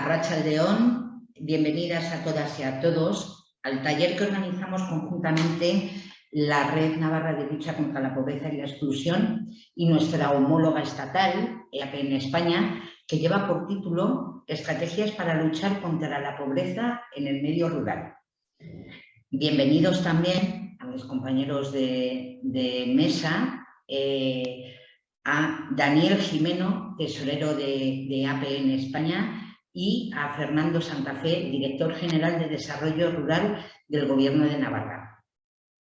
Racha León, bienvenidas a todas y a todos al taller que organizamos conjuntamente la Red Navarra de Lucha contra la Pobreza y la Exclusión y nuestra homóloga estatal, en España, que lleva por título Estrategias para luchar contra la pobreza en el medio rural. Bienvenidos también a mis compañeros de, mesa, eh, a Daniel Jimeno, tesorero de, de en España, y a Fernando Santa Fe, director general de Desarrollo Rural del Gobierno de Navarra,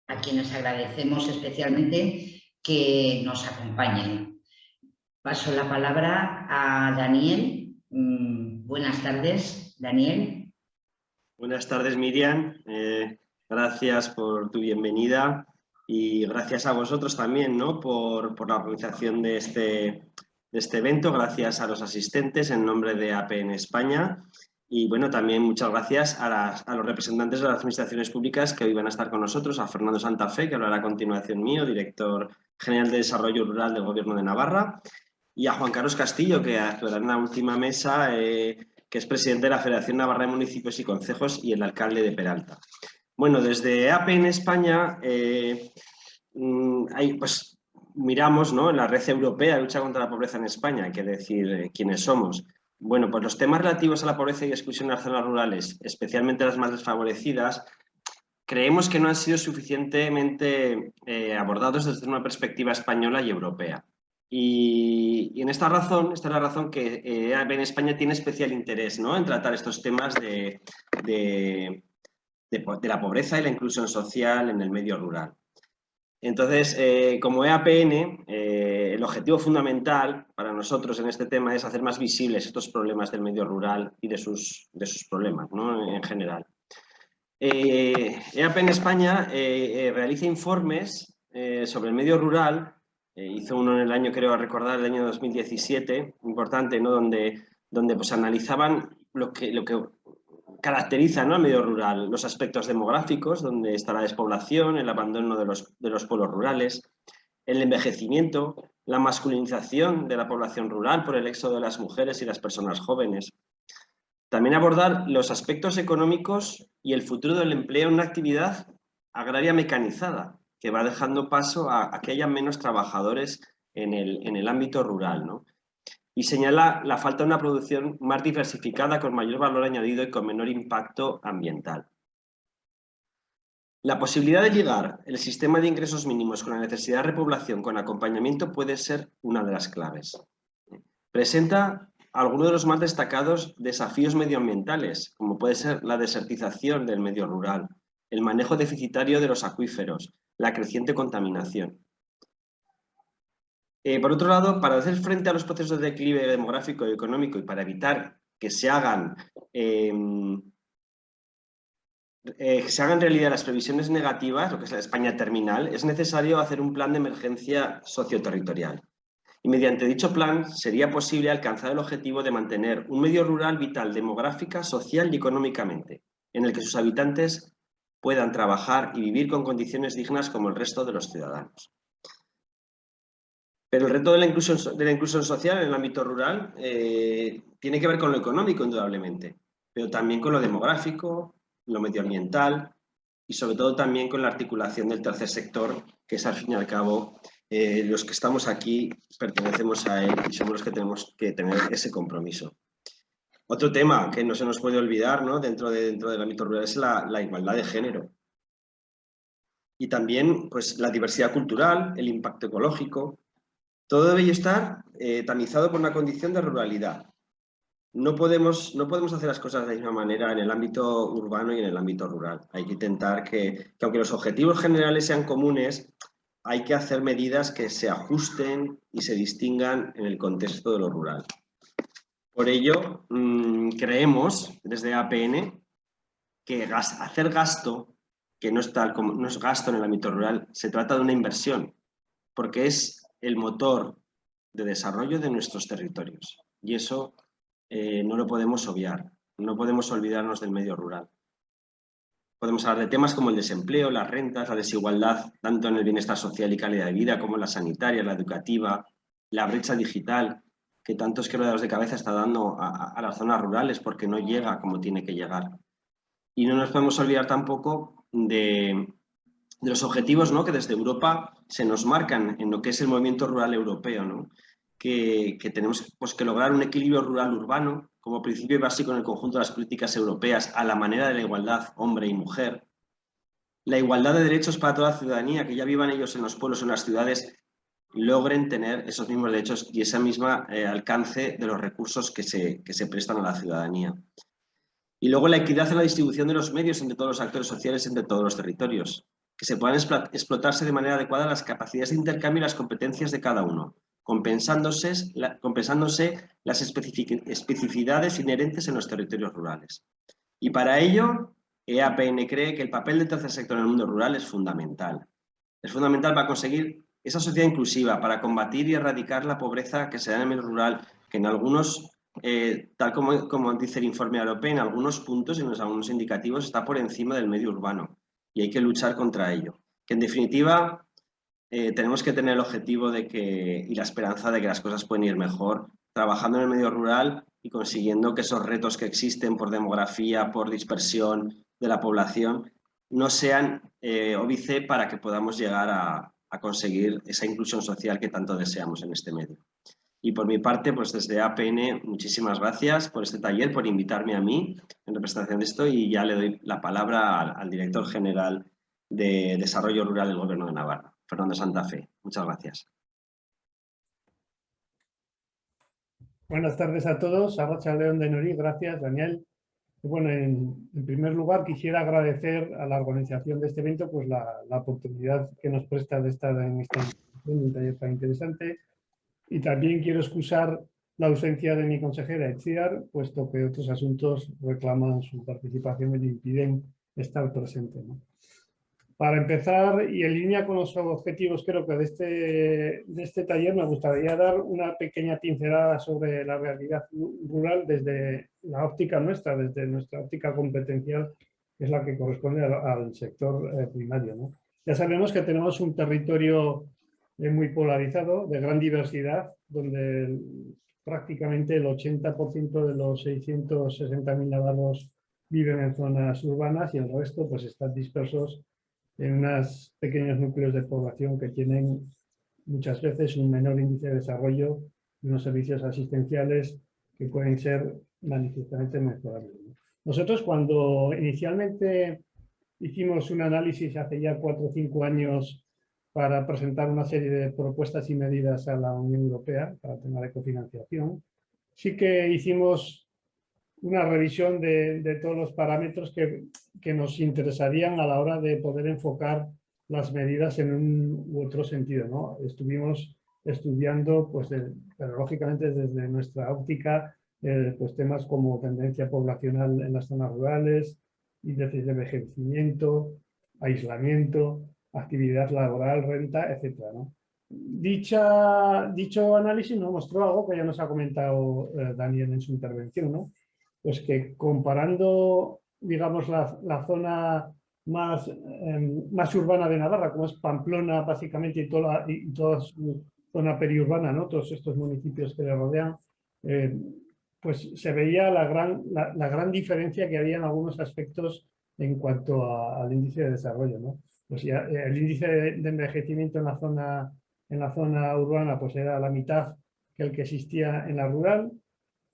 a quienes agradecemos especialmente que nos acompañen. Paso la palabra a Daniel. Mm, buenas tardes, Daniel. Buenas tardes, Miriam. Eh, gracias por tu bienvenida y gracias a vosotros también ¿no? por, por la organización de este, de este evento, gracias a los asistentes en nombre de APN España y bueno, también muchas gracias a, los representantes de las administraciones públicas que hoy van a estar con nosotros, a Fernando Santa Fe, que hablará a continuación mío, director general de Desarrollo Rural del Gobierno de Navarra, y a Juan Carlos Castillo, que actuará en la última mesa, eh, que es presidente de la Federación Navarra de Municipios y Concejos y el alcalde de Peralta. Bueno, desde APN España eh, mm, hay, pues, miramos ¿no? en la red europea de lucha contra la pobreza en España, hay que decir eh, quiénes somos. Bueno, pues los temas relativos a la pobreza y exclusión en las zonas rurales, especialmente las más desfavorecidas, creemos que no han sido suficientemente eh, abordados desde una perspectiva española y europea. Y, en esta razón, esta es la razón que eh, en España tiene especial interés ¿no? en tratar estos temas de, de la pobreza y la inclusión social en el medio rural. Entonces, eh, como EAPN, eh, el objetivo fundamental para nosotros en este tema es hacer más visibles estos problemas del medio rural y de sus, de sus problemas ¿no? en general. EAPN eh, e España realiza informes sobre el medio rural, hizo uno en el año, creo recordar, el año 2017, importante, ¿no? donde, donde pues, analizaban lo que, lo que caracteriza ¿no? al medio rural los aspectos demográficos, donde está la despoblación, el abandono de los, de los pueblos rurales, el envejecimiento, la masculinización de la población rural por el éxodo de las mujeres y las personas jóvenes. También abordar los aspectos económicos y el futuro del empleo en una actividad agraria mecanizada, que va dejando paso a, a que haya menos trabajadores en el, en el ámbito rural. ¿no? Y señala la falta de una producción más diversificada con mayor valor añadido y con menor impacto ambiental. La posibilidad de llegar el sistema de ingresos mínimos con la necesidad de repoblación con acompañamiento puede ser una de las claves. Presenta algunos de los más destacados desafíos medioambientales, como puede ser la desertización del medio rural, el manejo deficitario de los acuíferos, la creciente contaminación. Eh, por otro lado, para hacer frente a los procesos de declive demográfico y económico y para evitar que se hagan, em, eh, se hagan realidad las previsiones negativas, lo que es la España terminal, es necesario hacer un plan de emergencia socioterritorial. Y mediante dicho plan sería posible alcanzar el objetivo de mantener un medio rural vital demográfica, social y económicamente, en el que sus habitantes puedan trabajar y vivir con condiciones dignas como el resto de los ciudadanos. Pero el reto de la inclusión, social en el ámbito rural eh, tiene que ver con lo económico, indudablemente, pero también con lo demográfico, lo medioambiental y sobre todo también con la articulación del tercer sector, que es al fin y al cabo eh, los que estamos aquí pertenecemos a él y somos los que tenemos que tener ese compromiso. Otro tema que no se nos puede olvidar ¿no? dentro, de, dentro del ámbito rural es la, la igualdad de género. Y también pues, la diversidad cultural, el impacto ecológico, todo debe estar eh, tamizado por una condición de ruralidad. No podemos, no podemos hacer las cosas de la misma manera en el ámbito urbano y en el ámbito rural. Hay que intentar que, que aunque los objetivos generales sean comunes, hay que hacer medidas que se ajusten y se distingan en el contexto de lo rural. Por ello, mm, creemos desde APN que hacer gasto, que no es gasto en el ámbito rural, se trata de una inversión, porque es el motor de desarrollo de nuestros territorios. Y eso eh, no lo podemos obviar, no podemos olvidarnos del medio rural. Podemos hablar de temas como el desempleo, las rentas, la desigualdad, tanto en el bienestar social y calidad de vida como la sanitaria, la educativa, la brecha digital, que tantos quebraderos de cabeza está dando a, las zonas rurales porque no llega como tiene que llegar. Y no nos podemos olvidar tampoco de, los objetivos ¿no? que desde Europa se nos marcan en lo que es el movimiento rural europeo, ¿no? que, tenemos pues, que lograr un equilibrio rural-urbano como principio básico en el conjunto de las políticas europeas a la manera de la igualdad hombre y mujer, la igualdad de derechos para toda la ciudadanía, que ya vivan ellos en los pueblos o en las ciudades, logren tener esos mismos derechos y ese mismo eh, alcance de los recursos que se, que se prestan a la ciudadanía. Y luego la equidad en la distribución de los medios entre todos los actores sociales entre todos los territorios, que se puedan explotarse de manera adecuada las capacidades de intercambio y las competencias de cada uno, compensándose, las especificidades inherentes en los territorios rurales. Y para ello, EAPN cree que el papel del tercer sector en el mundo rural es fundamental. Es fundamental para conseguir esa sociedad inclusiva, para combatir y erradicar la pobreza que se da en el medio rural, que en algunos, eh, tal como, como dice el informe europeo, en algunos puntos, en algunos indicativos, está por encima del medio urbano y hay que luchar contra ello. Que en definitiva eh, tenemos que tener el objetivo de que, y la esperanza de que las cosas pueden ir mejor trabajando en el medio rural y consiguiendo que esos retos que existen por demografía, por dispersión de la población, no sean eh, óbice para que podamos llegar a, a, conseguir esa inclusión social que tanto deseamos en este medio. Y por mi parte, pues desde APN, muchísimas gracias por este taller, por invitarme a mí en representación de esto y ya le doy la palabra al, director general de Desarrollo Rural del Gobierno de Navarra. Fernando Santa Fe. Muchas gracias. Buenas tardes a todos. Arracha León de Norí, gracias Daniel. Bueno, en, primer lugar quisiera agradecer a la organización de este evento pues la, oportunidad que nos presta de estar en esta un taller tan interesante y también quiero excusar la ausencia de mi consejera Etziar, puesto que otros asuntos reclaman su participación y le impiden estar presente. Para empezar, y en línea con los objetivos creo que de este, de este taller, me gustaría dar una pequeña pincelada sobre la realidad rural desde la óptica nuestra, desde nuestra óptica competencial, que es la que corresponde al, sector eh, primario. Ya sabemos que tenemos un territorio eh, muy polarizado, de gran diversidad, donde prácticamente el 80% de los 660.000 navarros viven en zonas urbanas y el resto pues están dispersos en unos pequeños núcleos de población que tienen muchas veces un menor índice de desarrollo y unos servicios asistenciales que pueden ser manifiestamente mejorables. Nosotros cuando inicialmente hicimos un análisis hace ya cuatro o cinco años para presentar una serie de propuestas y medidas a la Unión Europea para el tema de cofinanciación, sí que hicimos una revisión de, todos los parámetros que, nos interesarían a la hora de poder enfocar las medidas en un u otro sentido. ¿no? Estuvimos estudiando, pues, pero lógicamente desde nuestra óptica, eh, pues temas como tendencia poblacional en las zonas rurales, índices de envejecimiento, aislamiento, actividad laboral, renta, etc. Dicha, dicho análisis nos mostró algo que ya nos ha comentado eh, Daniel en su intervención, ¿no? pues que comparando, digamos, la, zona más, em, más urbana de Navarra, como es Pamplona básicamente y toda, y toda su zona periurbana, ¿no? todos estos municipios que le rodean, eh, pues se veía la gran, la, gran diferencia que había en algunos aspectos en cuanto al índice de desarrollo. ¿no? Pues ya, eh, el índice de, envejecimiento en la, zona, en la zona urbana pues era la mitad que el que existía en la rural,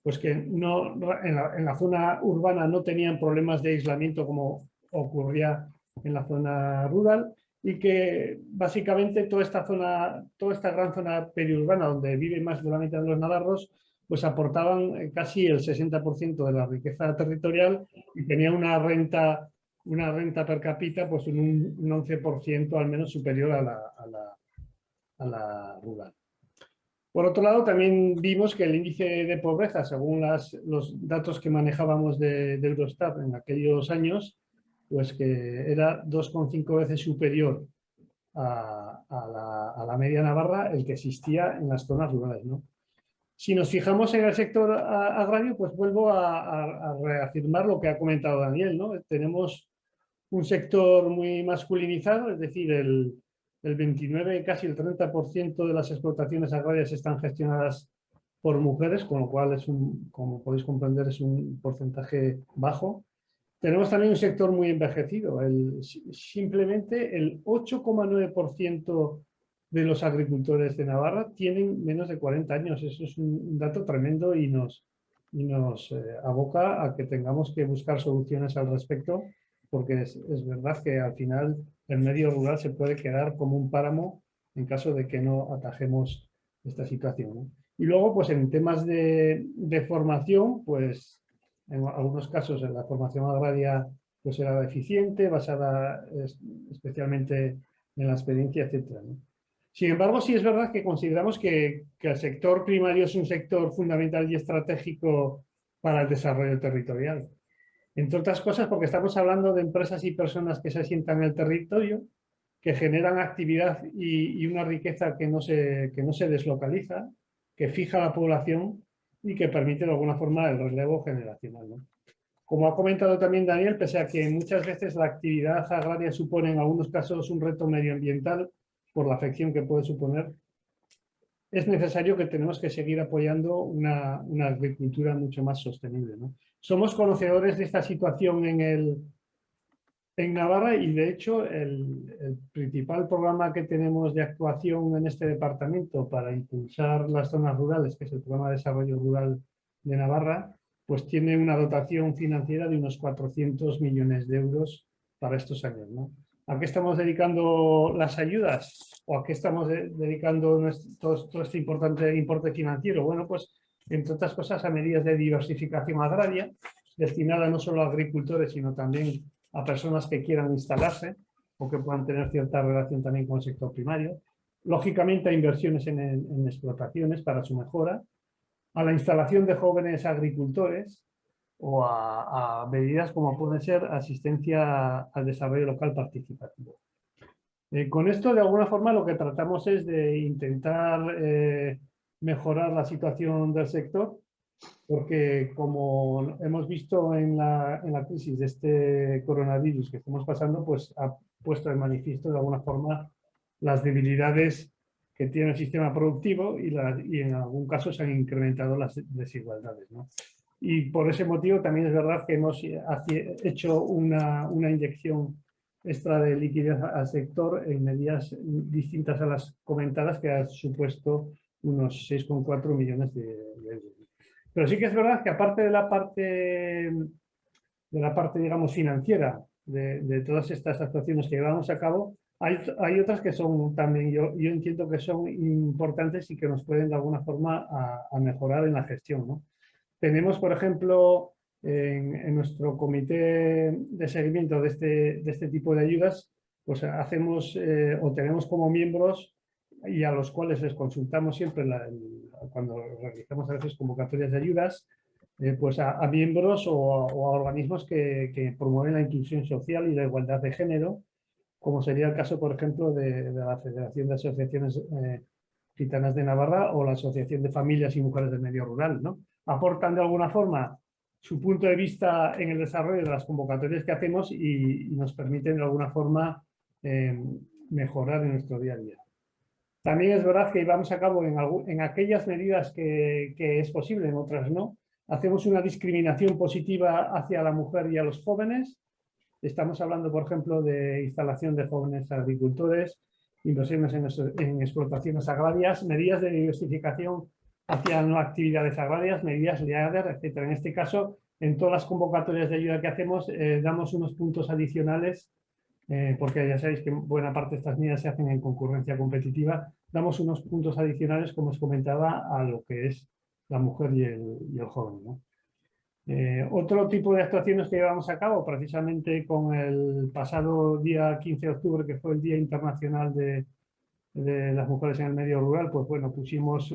pues que no, en, la, zona urbana no tenían problemas de aislamiento como ocurría en la zona rural y que básicamente toda esta zona, toda esta gran zona periurbana donde vive más de la mitad de los navarros, pues aportaban eh, casi el 60% de la riqueza territorial y tenían una renta, una renta per cápita pues un, un 11% al menos superior a la, a la, a la rural. Por otro lado, también vimos que el índice de pobreza, según los datos que manejábamos de, Eurostat en aquellos años, pues que era 2,5 veces superior a, la, media navarra el que existía en las zonas rurales. Si nos fijamos en el sector agrario, pues vuelvo a, reafirmar lo que ha comentado Daniel. ¿no? Tenemos un sector muy masculinizado, es decir, el, el 29, casi el 30% de las explotaciones agrarias están gestionadas por mujeres, con lo cual, es un, como podéis comprender, es un porcentaje bajo. Tenemos también un sector muy envejecido. El, simplemente el 8,9% de los agricultores de Navarra tienen menos de 40 años. Eso es un dato tremendo y nos, y nos eh, aboca a que tengamos que buscar soluciones al respecto, porque es, verdad que al final el medio rural se puede quedar como un páramo en caso de que no atajemos esta situación. Y luego, pues en temas de, formación, pues en algunos casos la formación agraria pues era deficiente, basada especialmente en la experiencia, etc. ¿no? Sin embargo, sí es verdad que consideramos que, el sector primario es un sector fundamental y estratégico para el desarrollo territorial. Entre otras cosas porque estamos hablando de empresas y personas que se asientan en el territorio, que generan actividad y, una riqueza que no, se, que no se deslocaliza, que fija la población y que permite de alguna forma el relevo generacional. Como ha comentado también Daniel, pese a que muchas veces la actividad agraria supone en algunos casos un reto medioambiental, por la afección que puede suponer, es necesario que tenemos que seguir apoyando una, agricultura mucho más sostenible. Somos conocedores de esta situación en, el, en Navarra y de hecho el, principal programa que tenemos de actuación en este departamento para impulsar las zonas rurales, que es el programa de desarrollo rural de Navarra, pues tiene una dotación financiera de unos 400 millones de euros para estos años. ¿A qué estamos dedicando las ayudas? ¿O a qué estamos dedicando todo, este importante importe financiero? Bueno, pues entre otras cosas a medidas de diversificación agraria, destinada no solo a agricultores, sino también a personas que quieran instalarse o que puedan tener cierta relación también con el sector primario. Lógicamente a inversiones en, explotaciones para su mejora, a la instalación de jóvenes agricultores, o a, medidas como pueden ser asistencia al desarrollo local participativo. Eh, con esto, de alguna forma, lo que tratamos es de intentar eh, mejorar la situación del sector, porque como hemos visto en la, en la, crisis de este coronavirus que estamos pasando, pues ha puesto de manifiesto de alguna forma las debilidades que tiene el sistema productivo y, y en algún caso se han incrementado las desigualdades. ¿no? y por ese motivo también es verdad que hemos hecho una, una inyección extra de liquidez al sector en medidas distintas a las comentadas que ha supuesto unos 6,4 millones de, euros. Pero sí que es verdad que aparte de la parte, de la parte digamos, financiera de, todas estas actuaciones que llevamos a cabo, hay, hay, otras que son también, yo, yo entiendo que son importantes y que nos pueden de alguna forma a, a mejorar en la gestión. ¿no? Tenemos, por ejemplo, en, nuestro comité de seguimiento de este, de este tipo de ayudas, pues hacemos eh, o tenemos como miembros y a los cuales les consultamos siempre cuando realizamos a veces convocatorias de ayudas, eh, pues a, miembros o a, organismos que, promueven la inclusión social y la igualdad de género, como sería el caso, por ejemplo, de, la Federación de Asociaciones eh, Gitanas de Navarra o la Asociación de Familias y Mujeres del Medio Rural, ¿no? aportan de alguna forma su punto de vista en el desarrollo de las convocatorias que hacemos y, y nos permiten de alguna forma eh, mejorar en nuestro día a día. También es verdad que llevamos a cabo en, aquellas medidas que, que, es posible, en otras no. Hacemos una discriminación positiva hacia la mujer y a los jóvenes. Estamos hablando, por ejemplo, de instalación de jóvenes agricultores, inversiones en, en explotaciones agrarias, medidas de diversificación hacia actividades agrarias, medidas LEADER, etc. En este caso, en todas las convocatorias de ayuda que hacemos, eh, damos unos puntos adicionales, eh, porque ya sabéis que buena parte de estas medidas se hacen en concurrencia competitiva, damos unos puntos adicionales, como os comentaba, a lo que es la mujer y el, y el joven. Eh, otro tipo de actuaciones que llevamos a cabo, precisamente con el pasado día 15 de octubre, que fue el Día Internacional de, las Mujeres en el Medio Rural, pues bueno, pusimos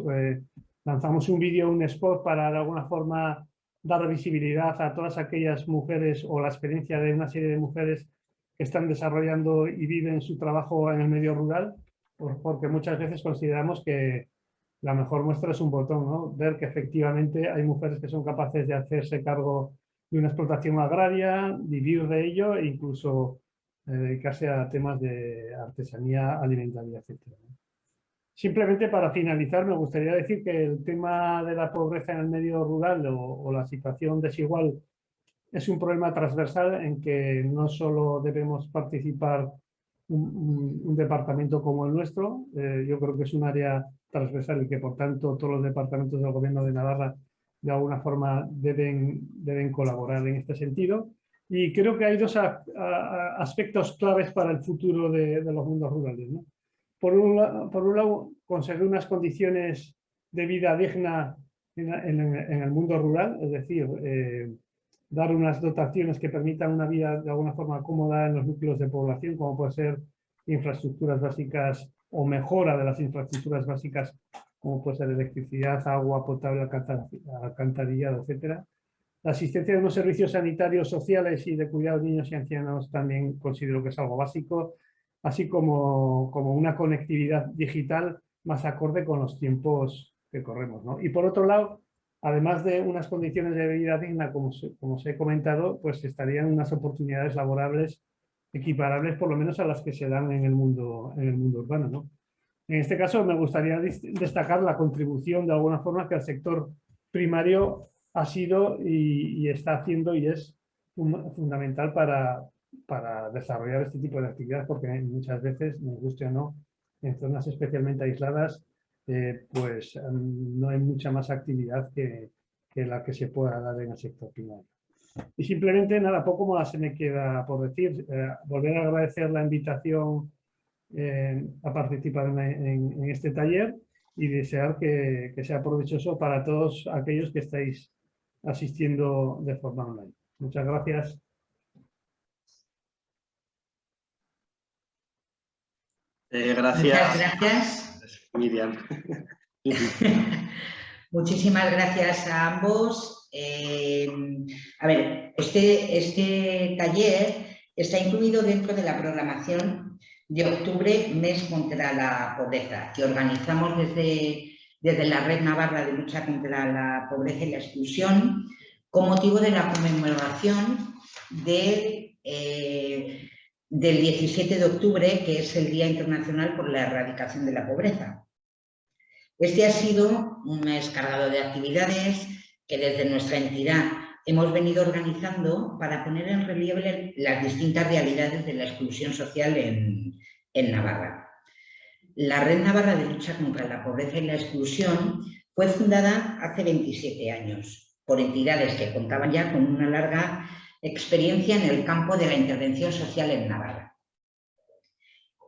lanzamos un vídeo, un spot para de alguna forma dar visibilidad a todas aquellas mujeres o la experiencia de una serie de mujeres que están desarrollando y viven su trabajo en el medio rural, porque muchas veces consideramos que la mejor muestra es un botón, ¿no? ver que efectivamente hay mujeres que son capaces de hacerse cargo de una explotación agraria, vivir de ello e incluso eh, dedicarse a temas de artesanía alimentaria, etc. Simplemente para finalizar me gustaría decir que el tema de la pobreza en el medio rural o, la situación desigual es un problema transversal en que no solo debemos participar un, departamento como el nuestro, eh, yo creo que es un área transversal y que por tanto todos los departamentos del gobierno de Navarra de alguna forma deben, deben colaborar en este sentido. Y creo que hay dos aspectos claves para el futuro de, los mundos rurales. Por, un, por, un, lado, conseguir unas condiciones de vida digna en, el mundo rural, es decir, eh, dar unas dotaciones que permitan una vida de alguna forma cómoda en los núcleos de población, como puede ser infraestructuras básicas o mejora de las infraestructuras básicas, como puede ser electricidad, agua potable, alcantarillado, etcétera. La asistencia de unos servicios sanitarios, sociales y de cuidado de niños y ancianos también considero que es algo básico, así como, como una conectividad digital más acorde con los tiempos que corremos. Y por otro lado, además de unas condiciones de vida digna, como, como os he comentado, pues estarían unas oportunidades laborables equiparables por lo menos a las que se dan en el mundo, en el mundo urbano. ¿no? En este caso me gustaría destacar la contribución de alguna forma que el sector primario ha sido y, está haciendo y es fundamental para, para, desarrollar este tipo de actividades porque muchas veces, nos guste o no, en zonas especialmente aisladas, eh, pues mm, no hay mucha más actividad que, que, la que se pueda dar en el sector primario. Y simplemente nada, poco más se me queda por decir. Eh, volver a agradecer la invitación eh, a participar en, en, este taller y desear que, que sea provechoso para todos aquellos que estáis asistiendo de forma online. Muchas gracias. Eh, gracias. gracias. Miriam. Muchísimas gracias a ambos. Eh, a ver, este, este taller está incluido dentro de la programación de octubre, mes contra la pobreza, que organizamos desde desde la Red Navarra de Lucha contra la Pobreza y la Exclusión, con motivo de la conmemoración del 17 eh, de octubre, que es el Día Internacional por la Erradicación de la Pobreza. Este ha sido un mes cargado de actividades que desde nuestra entidad hemos venido organizando para poner en relieve las distintas realidades de la exclusión social en Navarra. La Red Navarra de Lucha contra la Pobreza y la Exclusión fue fundada hace 27 años por entidades que contaban ya con una larga experiencia en el campo de la intervención social en Navarra.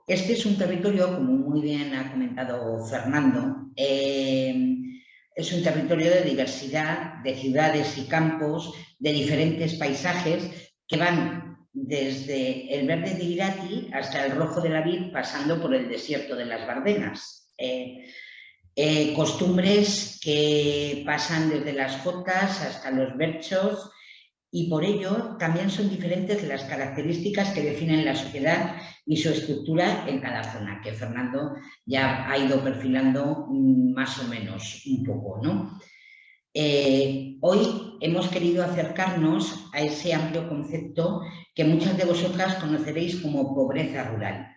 Este es un territorio, como muy bien ha comentado Fernando, eh, es un territorio de diversidad de ciudades y campos, de diferentes paisajes que van desde el verde de Irati hasta el rojo de la vid, pasando por el desierto de las Bardenas. Eh, eh, costumbres que pasan desde las jotas hasta los berchos y por ello también son diferentes las características que definen la sociedad y su estructura en cada zona, que Fernando ya ha ido perfilando mm, más o menos un poco. ¿no? Eh, hoy hemos querido acercarnos a ese amplio concepto que muchas de vosotras conoceréis como pobreza rural.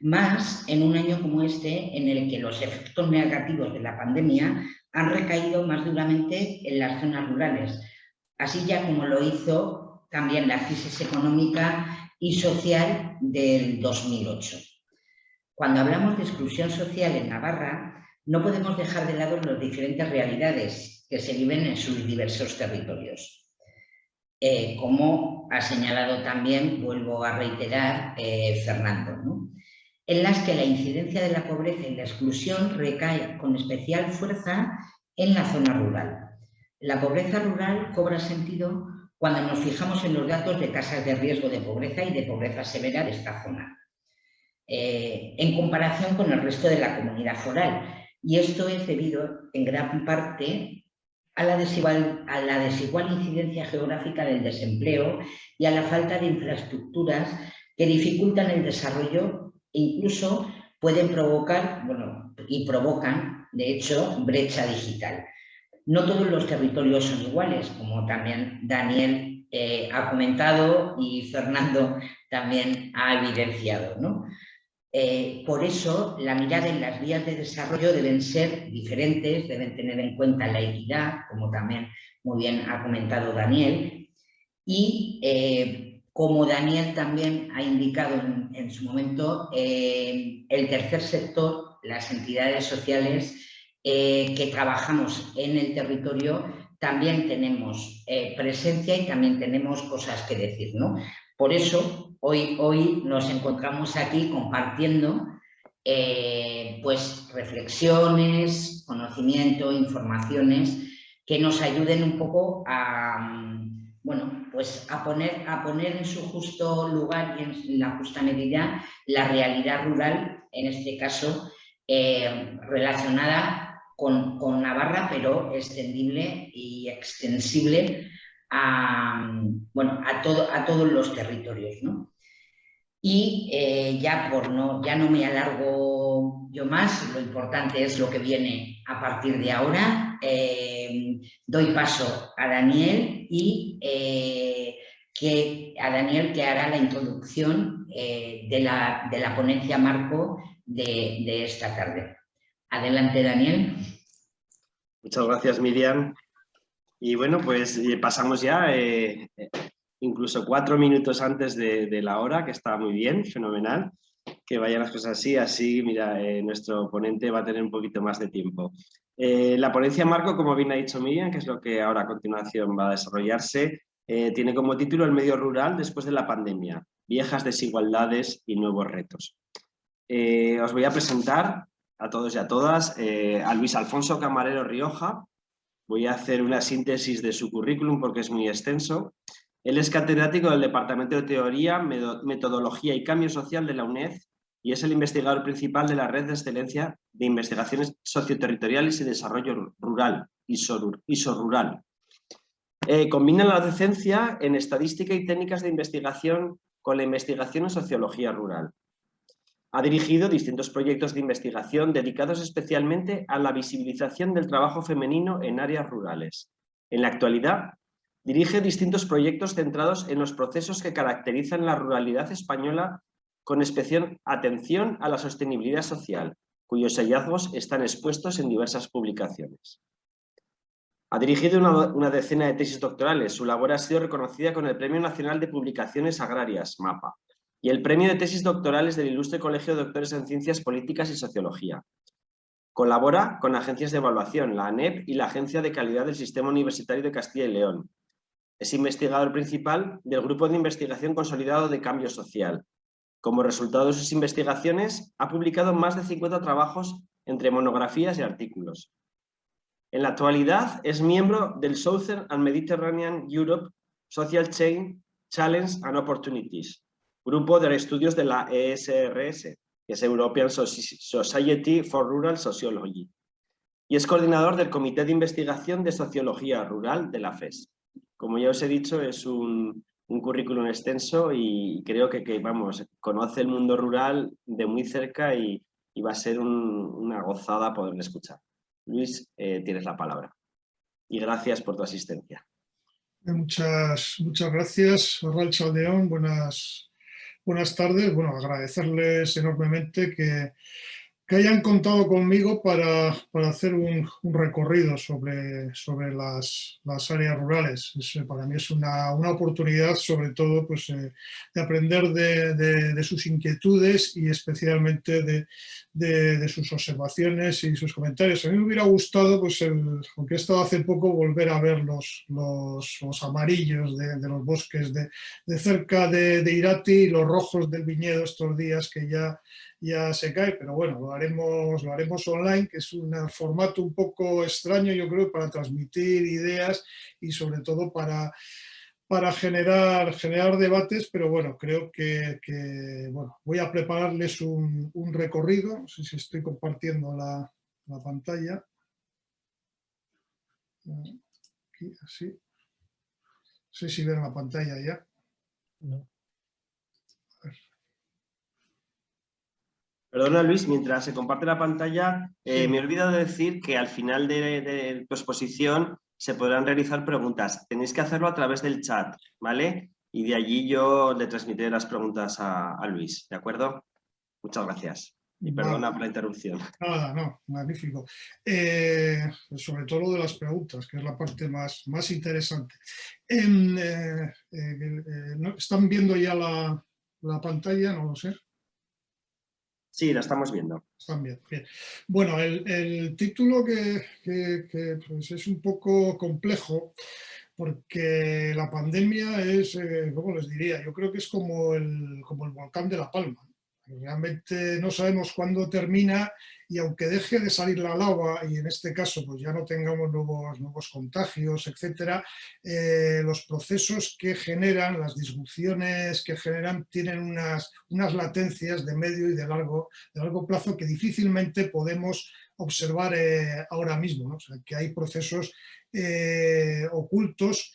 Más en un año como este, en el que los efectos negativos de la pandemia han recaído más duramente en las zonas rurales, así ya como lo hizo también la crisis económica y social del 2008. Cuando hablamos de exclusión social en Navarra, no podemos dejar de lado las diferentes realidades que se viven en sus diversos territorios. Eh, como ha señalado también, vuelvo a reiterar, eh, Fernando, en las que la incidencia de la pobreza y la exclusión recae con especial fuerza en la zona rural. La pobreza rural cobra sentido cuando nos fijamos en los datos de tasas de riesgo de pobreza y de pobreza severa de esta zona, eh, en comparación con el resto de la comunidad foral. Y esto es debido en gran parte a la, desigual, a la desigual incidencia geográfica del desempleo y a la falta de infraestructuras que dificultan el desarrollo e incluso pueden provocar, bueno, y provocan, de hecho, brecha digital. No todos los territorios son iguales, como también Daniel eh, ha comentado y Fernando también ha evidenciado. ¿no? Eh, por eso, la mirada en las vías de desarrollo deben ser diferentes, deben tener en cuenta la equidad, como también muy bien ha comentado Daniel, y eh, como Daniel también ha indicado en, su momento, el tercer sector, las entidades sociales que trabajamos en el territorio, también tenemos presencia y también tenemos cosas que decir. ¿no? Por eso, hoy, hoy nos encontramos aquí compartiendo eh, pues, reflexiones, conocimiento, informaciones que nos ayuden un poco a, bueno, pues a, poner, a poner en su justo lugar y en la justa medida la realidad rural, en este caso eh, relacionada con, con Navarra, pero extendible y extensible a, bueno, a, todo, a todos los territorios. Y eh, ya, por no, ya no me alargo yo más, lo importante es lo que viene a partir de ahora. Eh, doy paso a Daniel y eh, que, a Daniel que hará la introducción de la, de, la, ponencia marco de esta tarde. Adelante, Daniel. Muchas gracias, Miriam. Y bueno, pues eh, pasamos ya eh, incluso cuatro minutos antes de, la hora, que está muy bien, fenomenal. Que vayan las cosas así, así, mira, eh, nuestro ponente va a tener un poquito más de tiempo. la ponencia Marco, como bien ha dicho Miriam, que es lo que ahora a continuación va a desarrollarse, tiene como título El medio rural después de la pandemia, viejas desigualdades y nuevos retos. os voy a presentar a todos y a todas a Luis Alfonso Camarero Rioja, Voy a hacer una síntesis de su currículum porque es muy extenso. Él es catedrático del Departamento de Teoría, Metodología y Cambio Social de la UNED y es el investigador principal de la Red de Excelencia de Investigaciones Socioterritoriales y Desarrollo Rural, ISO, Rural. Eh, combina la docencia en estadística y técnicas de investigación con la investigación en sociología rural. Ha dirigido distintos proyectos de investigación dedicados especialmente a la visibilización del trabajo femenino en áreas rurales. En la actualidad, dirige distintos proyectos centrados en los procesos que caracterizan la ruralidad española con especial atención a la sostenibilidad social, cuyos hallazgos están expuestos en diversas publicaciones. Ha dirigido una, decena de tesis doctorales. Su labor ha sido reconocida con el Premio Nacional de Publicaciones Agrarias, MAPA, y el premio de tesis doctorales del Ilustre Colegio de Doctores en Ciencias Políticas y Sociología. Colabora con agencias de evaluación, la ANEP y la Agencia de Calidad del Sistema Universitario de Castilla y León. Es investigador principal del Grupo de Investigación Consolidado de Cambio Social. Como resultado de sus investigaciones, ha publicado más de 50 trabajos entre monografías y artículos. En la actualidad es miembro del Southern and Mediterranean Europe Social Chain Challenge and Opportunities, grupo de estudios de la ESRS, que es European Society for Rural Sociology, y es coordinador del Comité de Investigación de Sociología Rural de la FES. Como ya os he dicho, es un, currículum extenso y creo que, vamos, conoce el mundo rural de muy cerca y, va a ser una gozada poderle escuchar. Luis, eh, tienes la palabra. Y gracias por tu asistencia. Muchas, muchas gracias, Arral Chaldeón. Buenas, buenas tardes. Bueno, agradecerles enormemente que, que hayan contado conmigo para, para hacer un, recorrido sobre, sobre las, las áreas rurales. para mí es una, una, oportunidad, sobre todo, pues, eh, de aprender de, de, sus inquietudes y especialmente de, de, sus observaciones y sus comentarios. A mí me hubiera gustado, pues, aunque he estado hace poco, volver a ver los, los, los amarillos de, los bosques de, cerca de, Irati y los rojos del viñedo estos días que ya ya se cae, pero bueno, lo haremos, lo haremos online, que es un formato un poco extraño, yo creo, para transmitir ideas y sobre todo para, para generar, generar debates, pero bueno, creo que, bueno, voy a prepararles un, recorrido, no sé si estoy compartiendo la, pantalla. Aquí, así. No sé si ven la pantalla ya. No. Perdona Luis, mientras se comparte la pantalla, eh, me he olvidado de decir que al final de, tu exposición se podrán realizar preguntas. Tenéis que hacerlo a través del chat, ¿vale? Y de allí yo le transmitiré las preguntas a, Luis, ¿de acuerdo? Muchas gracias. Y perdona por la interrupción. Nada, no, magnífico. Eh, sobre todo lo de las preguntas, que es la parte más, más interesante. En, eh, ¿Están viendo ya la, la, pantalla? No lo sé. Sí, la estamos viendo. Están bien, bien. Bueno, el, título que, pues es un poco complejo, porque la pandemia es, ¿cómo les diría? Yo creo que es como el, como el volcán de La Palma. Realmente no sabemos cuándo termina y aunque deje de salir la lava y en este caso pues ya no tengamos nuevos, nuevos contagios, etcétera, eh, los procesos que generan, las disrupciones que generan tienen unas, unas latencias de medio y de largo, de largo plazo que difícilmente podemos observar eh, ahora mismo. O sea, que hay procesos eh, ocultos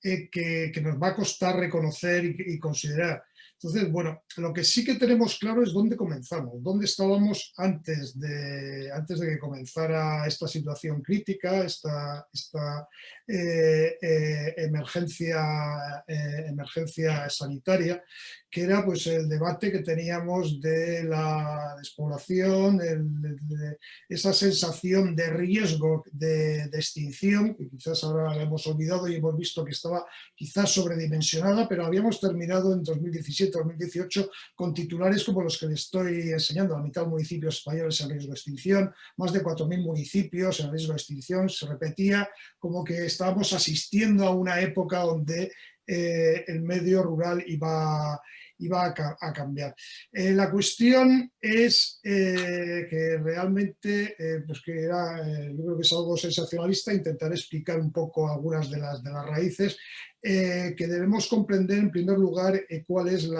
que, que, nos va a costar reconocer y considerar. Entonces, bueno, lo que sí que tenemos claro es dónde comenzamos, dónde estábamos antes de, antes de que comenzara esta situación crítica, esta, esta eh, eh, emergencia, eh, emergencia sanitaria, que era pues el debate que teníamos de la despoblación, esa sensación de riesgo de, de, extinción, que quizás ahora la hemos olvidado y hemos visto que estaba quizás sobredimensionada, pero habíamos terminado en 2017-2018 con titulares como los que les estoy enseñando, la mitad de municipios españoles en riesgo de extinción, más de 4.000 municipios en riesgo de extinción, se repetía como que estábamos asistiendo a una época donde eh, el medio rural iba, iba a, a cambiar. Eh, la cuestión es eh, que realmente, eh, pues que era, yo creo que es algo sensacionalista, intentar explicar un poco algunas de las, de las raíces, que debemos comprender en primer lugar cuál es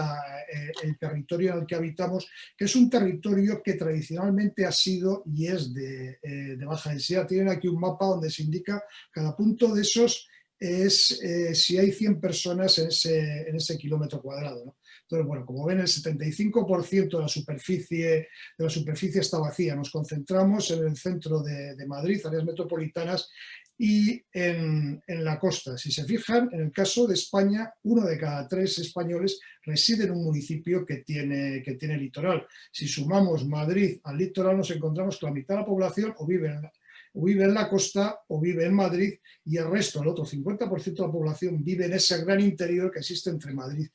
el territorio en el que habitamos, que es un territorio que tradicionalmente ha sido y es de, baja densidad. Tienen aquí un mapa donde se indica cada punto de esos es si hay 100 personas en ese, en ese kilómetro cuadrado. ¿no? Entonces, bueno, como ven, el 75% de la, superficie, de la superficie está vacía. Nos concentramos en el centro de, Madrid, áreas metropolitanas, y en, en, la costa. Si se fijan, en el caso de España, uno de cada tres españoles reside en un municipio que tiene, que tiene litoral. Si sumamos Madrid al litoral, nos encontramos que la mitad de la población o vive en, o vive en la costa o vive en Madrid y el resto, el otro 50% de la población vive en ese gran interior que existe entre Madrid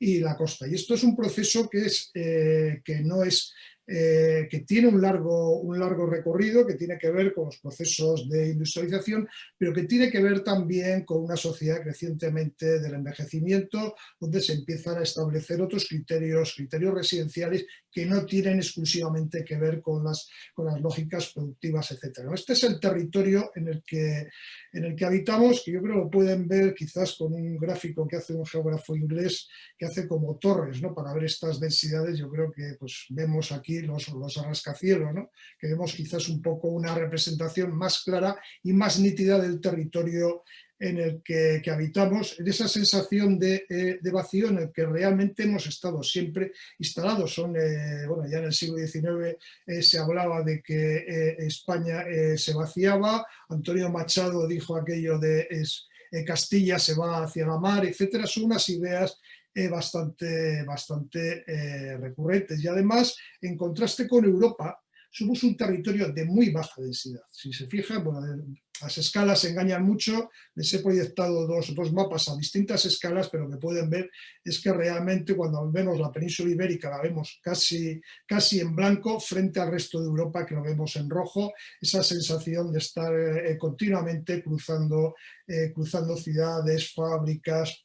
y la costa. Y esto es un proceso que, es, eh, que no es eh, que tiene un largo, un largo recorrido, que tiene que ver con los procesos de industrialización, pero que tiene que ver también con una sociedad crecientemente del envejecimiento, donde se empiezan a establecer otros criterios, criterios residenciales que no tienen exclusivamente que ver con las, con las lógicas productivas, etc. Este es el territorio en el, que, en el que habitamos, que yo creo que pueden ver quizás con un gráfico que hace un geógrafo inglés, que hace como torres, ¿no? para ver estas densidades, yo creo que pues, vemos aquí los, los rascacielos, ¿no? que vemos quizás un poco una representación más clara y más nítida del territorio en el que, habitamos, en esa sensación de, eh, de, vacío en el que realmente hemos estado siempre instalados. Son, eh, bueno, ya en el siglo XIX eh, se hablaba de que España se vaciaba, Antonio Machado dijo aquello de Castilla se va hacia la mar, etcétera, son unas ideas bastante, bastante recurrentes. Y además, en contraste con Europa, somos un territorio de muy baja densidad. Si se fijan, bueno, las escalas engañan mucho, les he proyectado dos, dos, mapas a distintas escalas, pero lo que pueden ver es que realmente cuando vemos la península ibérica la vemos casi, casi en blanco frente al resto de Europa que lo vemos en rojo, esa sensación de estar eh, continuamente cruzando, eh, cruzando ciudades, fábricas,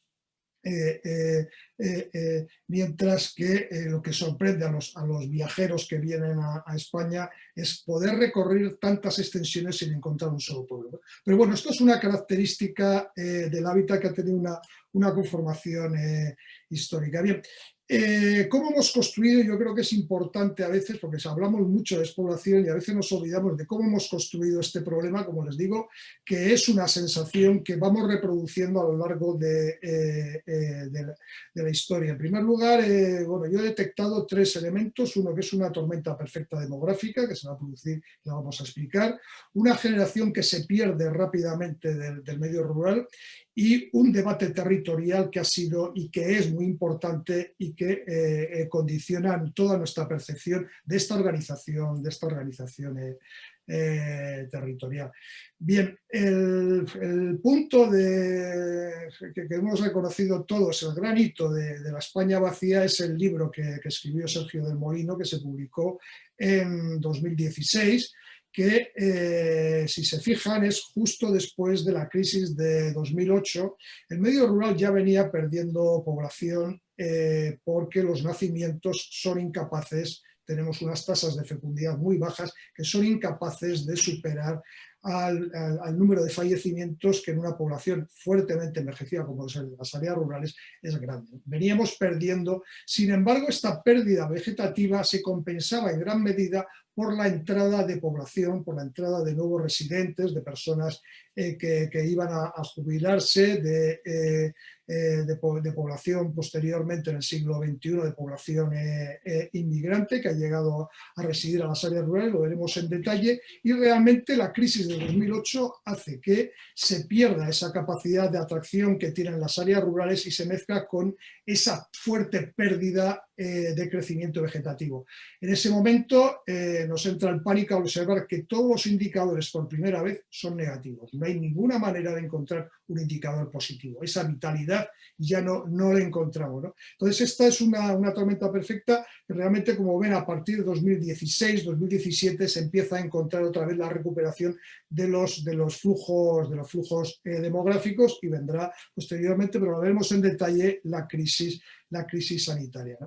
eh, eh, eh, mientras que lo que sorprende a los, a los, viajeros que vienen a, a, España es poder recorrer tantas extensiones sin encontrar un solo pueblo. Pero bueno, esto es una característica del hábitat que ha tenido una, una conformación histórica. Bien, eh, ¿Cómo hemos construido? Yo creo que es importante a veces, porque hablamos mucho de despoblación y a veces nos olvidamos de cómo hemos construido este problema, como les digo, que es una sensación que vamos reproduciendo a lo largo de, eh, eh, la historia. En primer lugar, bueno, yo he detectado tres elementos, uno que es una tormenta perfecta demográfica, que se va a producir, la vamos a explicar, una generación que se pierde rápidamente del medio rural y un debate territorial que ha sido y que es muy importante y que eh, condicionan toda nuestra percepción de esta organización, de esta organización territorial. Bien, el, punto que, hemos reconocido todos, el gran hito de, la España vacía es el libro que escribió Sergio del Molino, que se publicó en 2016, que eh, si se fijan es justo después de la crisis de 2008. El medio rural ya venía perdiendo población eh, porque los nacimientos son incapaces, tenemos unas tasas de fecundidad muy bajas que son incapaces de superar al, número de fallecimientos que en una población fuertemente envejecida como las áreas rurales es grande. Veníamos perdiendo, sin embargo esta pérdida vegetativa se compensaba en gran medida por la entrada de población, por la entrada de nuevos residentes, de personas eh, que, iban a, jubilarse, de, eh, eh, de, población posteriormente en el siglo XXI, de población inmigrante que ha llegado a residir a las áreas rurales, lo veremos en detalle, y realmente la crisis de 2008 hace que se pierda esa capacidad de atracción que tienen las áreas rurales y se mezcla con esa fuerte pérdida de crecimiento vegetativo. En ese momento nos entra el pánico observar que todos los indicadores por primera vez son negativos. No hay ninguna manera de encontrar un indicador positivo. Esa vitalidad ya no, no la encontramos. Entonces esta es una, una, tormenta perfecta realmente como ven a partir de 2016, 2017 se empieza a encontrar otra vez la recuperación de los, de los flujos, de los flujos eh, demográficos y vendrá posteriormente, pero lo veremos en detalle, la crisis la crisis sanitaria.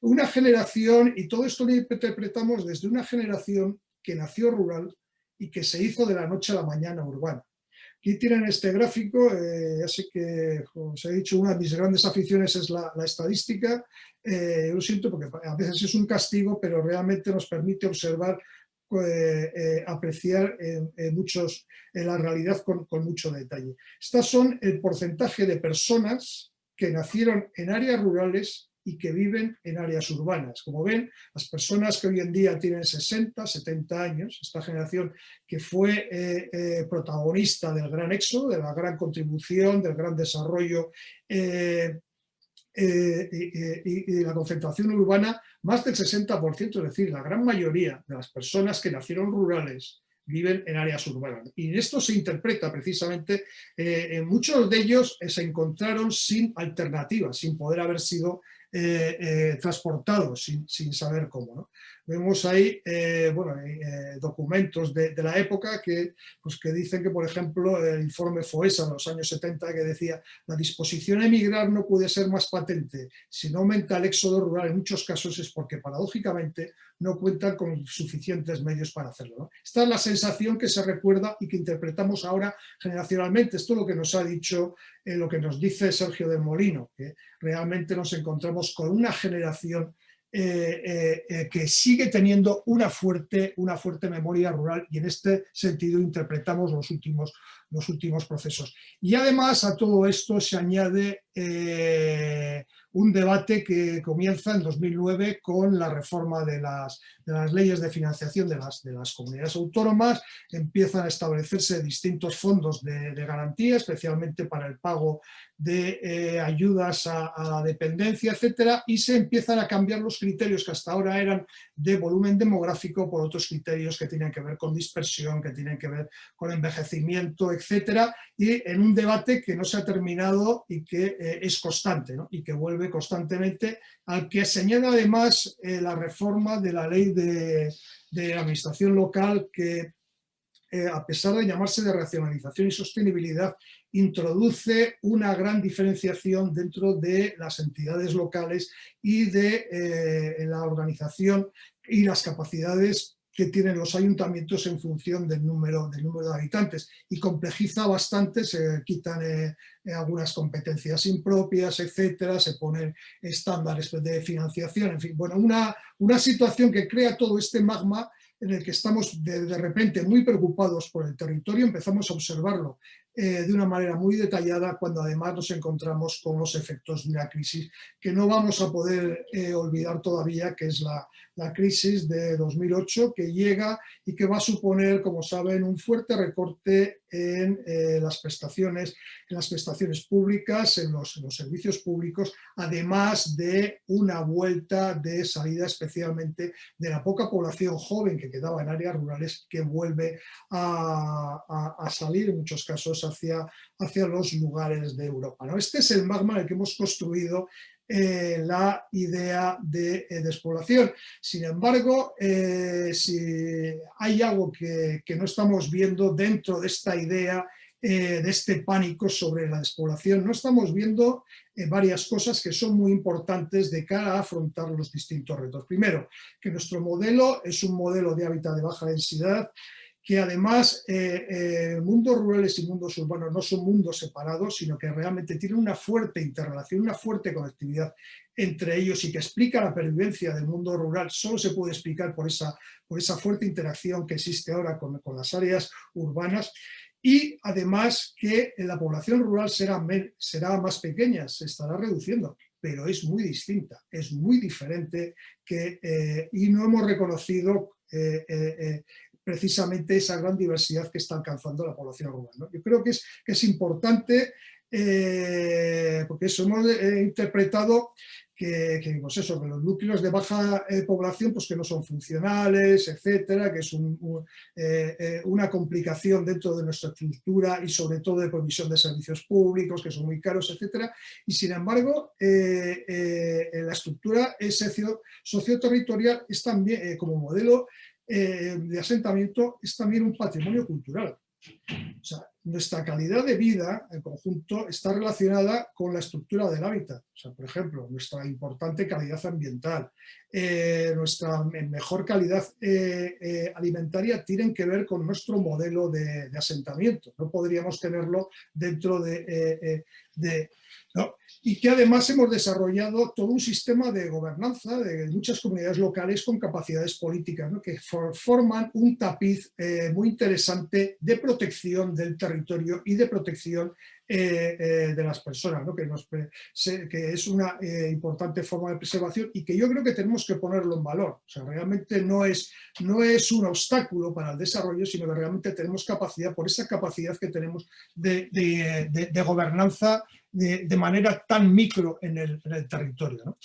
Una generación, y todo esto lo interpretamos desde una generación que nació rural y que se hizo de la noche a la mañana urbana. Aquí tienen este gráfico, eh, ya sé que, como os he dicho, una de mis grandes aficiones es la, estadística. Eh, lo siento porque a veces es un castigo, pero realmente nos permite observar, eh, apreciar muchos, la realidad con, con mucho detalle. Estas son el porcentaje de personas que nacieron en áreas rurales y que viven en áreas urbanas. Como ven, las personas que hoy en día tienen 60, 70 años, esta generación que fue eh, eh, protagonista del gran éxodo, de la gran contribución, del gran desarrollo eh, y, la concentración urbana, más del 60%, es decir, la gran mayoría de las personas que nacieron rurales viven en áreas urbanas. Y esto se interpreta precisamente, en muchos de ellos se encontraron sin alternativas, sin poder haber sido eh, transportados, sin, sin, saber cómo. Vemos ahí eh, bueno, eh, documentos de, la época que, pues, que dicen que, por ejemplo, el informe FOESA de los años 70 que decía la disposición a emigrar no puede ser más patente. Si no aumenta el éxodo rural en muchos casos es porque paradójicamente no cuentan con suficientes medios para hacerlo. Esta es la sensación que se recuerda y que interpretamos ahora generacionalmente. Esto es lo que nos ha dicho, eh, lo que nos dice Sergio del Molino, que realmente nos encontramos con una generación eh, eh, eh, que sigue teniendo una fuerte, una fuerte memoria rural y en este sentido interpretamos los últimos, los últimos procesos. Y además a todo esto se añade un debate que comienza en 2009 con la reforma de las, de las leyes de financiación de las, de las, comunidades autónomas, empiezan a establecerse distintos fondos de, garantía, especialmente para el pago de eh, ayudas a, la dependencia, etcétera, y se empiezan a cambiar los criterios que hasta ahora eran de volumen demográfico por otros criterios que tienen que ver con dispersión, que tienen que ver con envejecimiento, etcétera, y en un debate que no se ha terminado y que eh, es constante, y que vuelve constantemente, al que señala además eh, la reforma de la ley de, administración local que eh, a pesar de llamarse de racionalización y sostenibilidad, introduce una gran diferenciación dentro de las entidades locales y de eh, la organización y las capacidades que tienen los ayuntamientos en función del número, del número de habitantes y complejiza bastante, se quitan eh, eh, algunas competencias impropias, etcétera, se ponen estándares de financiación, en fin, bueno, una, una situación que crea todo este magma en el que estamos de, repente muy preocupados por el territorio, empezamos a observarlo eh, de una manera muy detallada cuando además nos encontramos con los efectos de una crisis que no vamos a poder eh, olvidar todavía, que es la, la, crisis de 2008 que llega y que va a suponer, como saben, un fuerte recorte en eh, las prestaciones, en las prestaciones públicas, en los, en los, servicios públicos, además de una vuelta de salida especialmente de la poca población joven que quedaba en áreas rurales que vuelve a, a, a salir en muchos casos hacia, hacia los lugares de Europa. Este es el magma en el que hemos construido eh, la idea de eh, despoblación. Sin embargo, eh, si hay algo que, que, no estamos viendo dentro de esta idea, eh, de este pánico sobre la despoblación, no estamos viendo varias cosas que son muy importantes de cara a afrontar los distintos retos. Primero, que nuestro modelo es un modelo de hábitat de baja densidad, que además eh, eh, mundos rurales y mundos urbanos no son mundos separados, sino que realmente tienen una fuerte interrelación, una fuerte conectividad entre ellos y que explica la pervivencia del mundo rural, solo se puede explicar por esa, por esa fuerte interacción que existe ahora con, con las áreas urbanas. Y además que la población rural será, será más pequeña, se estará reduciendo, pero es muy distinta, es muy diferente que, eh, y no hemos reconocido eh, eh, precisamente esa gran diversidad que está alcanzando la población rural. Yo creo que es, importante, eh, porque eso hemos eh, interpretado que, que, pues eso, que los núcleos de baja eh, población pues que no son funcionales, etcétera, que es un, un, una complicación dentro de nuestra estructura y sobre todo de provisión de servicios públicos que son muy caros, etcétera, y sin embargo la estructura socioterritorial es también como modelo eh, de asentamiento es también un patrimonio cultural. Nuestra calidad de vida en conjunto está relacionada con la estructura del hábitat. O sea, por ejemplo, nuestra importante calidad ambiental, eh, nuestra mejor calidad eh, eh, alimentaria tienen que ver con nuestro modelo de, asentamiento. No podríamos tenerlo dentro de, de y que además hemos desarrollado todo un sistema de gobernanza de muchas comunidades locales con capacidades políticas que for forman un tapiz eh, muy interesante de protección del territorio y de protección eh, eh, de las personas, que, nos, que, es una importante forma de preservación y que yo creo que tenemos que ponerlo en valor. O sea, realmente no es, no es un obstáculo para el desarrollo, sino que realmente tenemos capacidad, por esa capacidad que tenemos de, de gobernanza de, manera tan micro en el, territorio.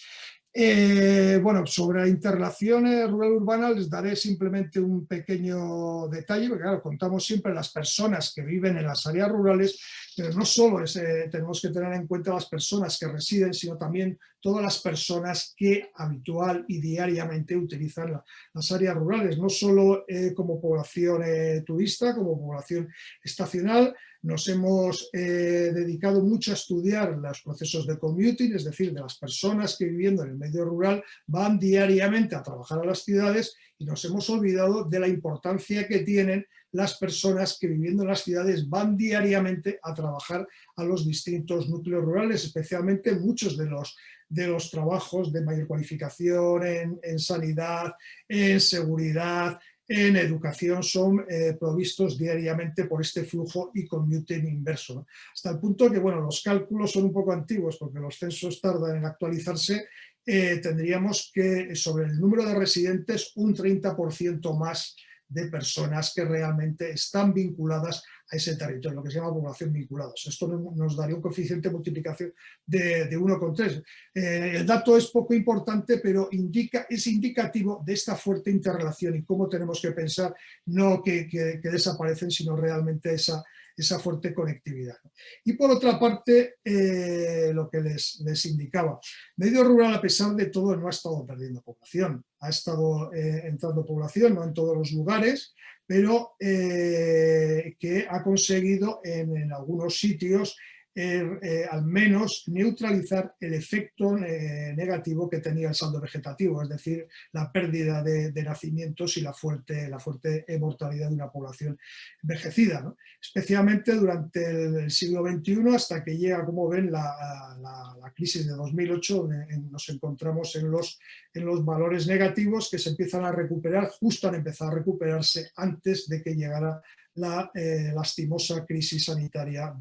Eh, bueno, sobre interrelaciones rural-urbanas les daré simplemente un pequeño detalle, porque claro, contamos siempre las personas que viven en las áreas rurales, pero no solo eh, tenemos que tener en cuenta las personas que residen, sino también todas las personas que habitual y diariamente utilizan la, las áreas rurales, no solo eh, como población turista, como población estacional, nos hemos eh, dedicado mucho a estudiar los procesos de commuting, es decir, de las personas que viviendo en el medio rural van diariamente a trabajar a las ciudades y nos hemos olvidado de la importancia que tienen las personas que viviendo en las ciudades van diariamente a trabajar a los distintos núcleos rurales, especialmente muchos de los, de los trabajos de mayor cualificación en, en sanidad, en seguridad, en educación son eh, provistos diariamente por este flujo y commuting inverso. Hasta el punto que, bueno, los cálculos son un poco antiguos porque los censos tardan en actualizarse, eh, tendríamos que sobre el número de residentes un 30% más de personas que realmente están vinculadas a ese territorio, lo que se llama población vinculada. Esto nos daría un coeficiente de multiplicación de, de 1,3. Eh, el dato es poco importante, pero indica, es indicativo de esta fuerte interrelación y cómo tenemos que pensar, no que, desaparecen, sino realmente esa, esa fuerte conectividad. Y por otra parte, eh, lo que les, les, indicaba, medio rural a pesar de todo no ha estado perdiendo población, ha estado eh, entrando población, no en todos los lugares, pero eh, que ha conseguido en, en algunos sitios eh, eh, al menos neutralizar el efecto eh, negativo que tenía el saldo vegetativo, es decir, la pérdida de, nacimientos y la fuerte, la fuerte mortalidad de una población envejecida, especialmente durante el, siglo XXI hasta que llega, como ven, la, crisis de 2008, donde nos encontramos en los, en los valores negativos que se empiezan a recuperar, justo han empezado a recuperarse antes de que llegara la lastimosa crisis sanitaria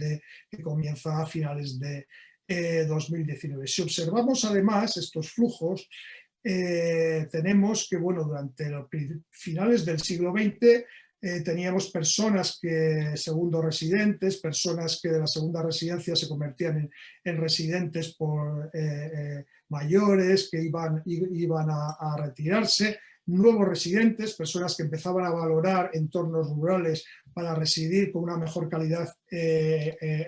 que comienza a finales de 2019. Si observamos además estos flujos, tenemos que bueno, durante los finales del siglo XX eh, teníamos personas que, segundo residentes, personas que de la segunda residencia se convertían en, residentes por eh, eh, mayores que iban, iban a, retirarse, nuevos residentes, personas que empezaban a valorar entornos rurales para residir con una mejor calidad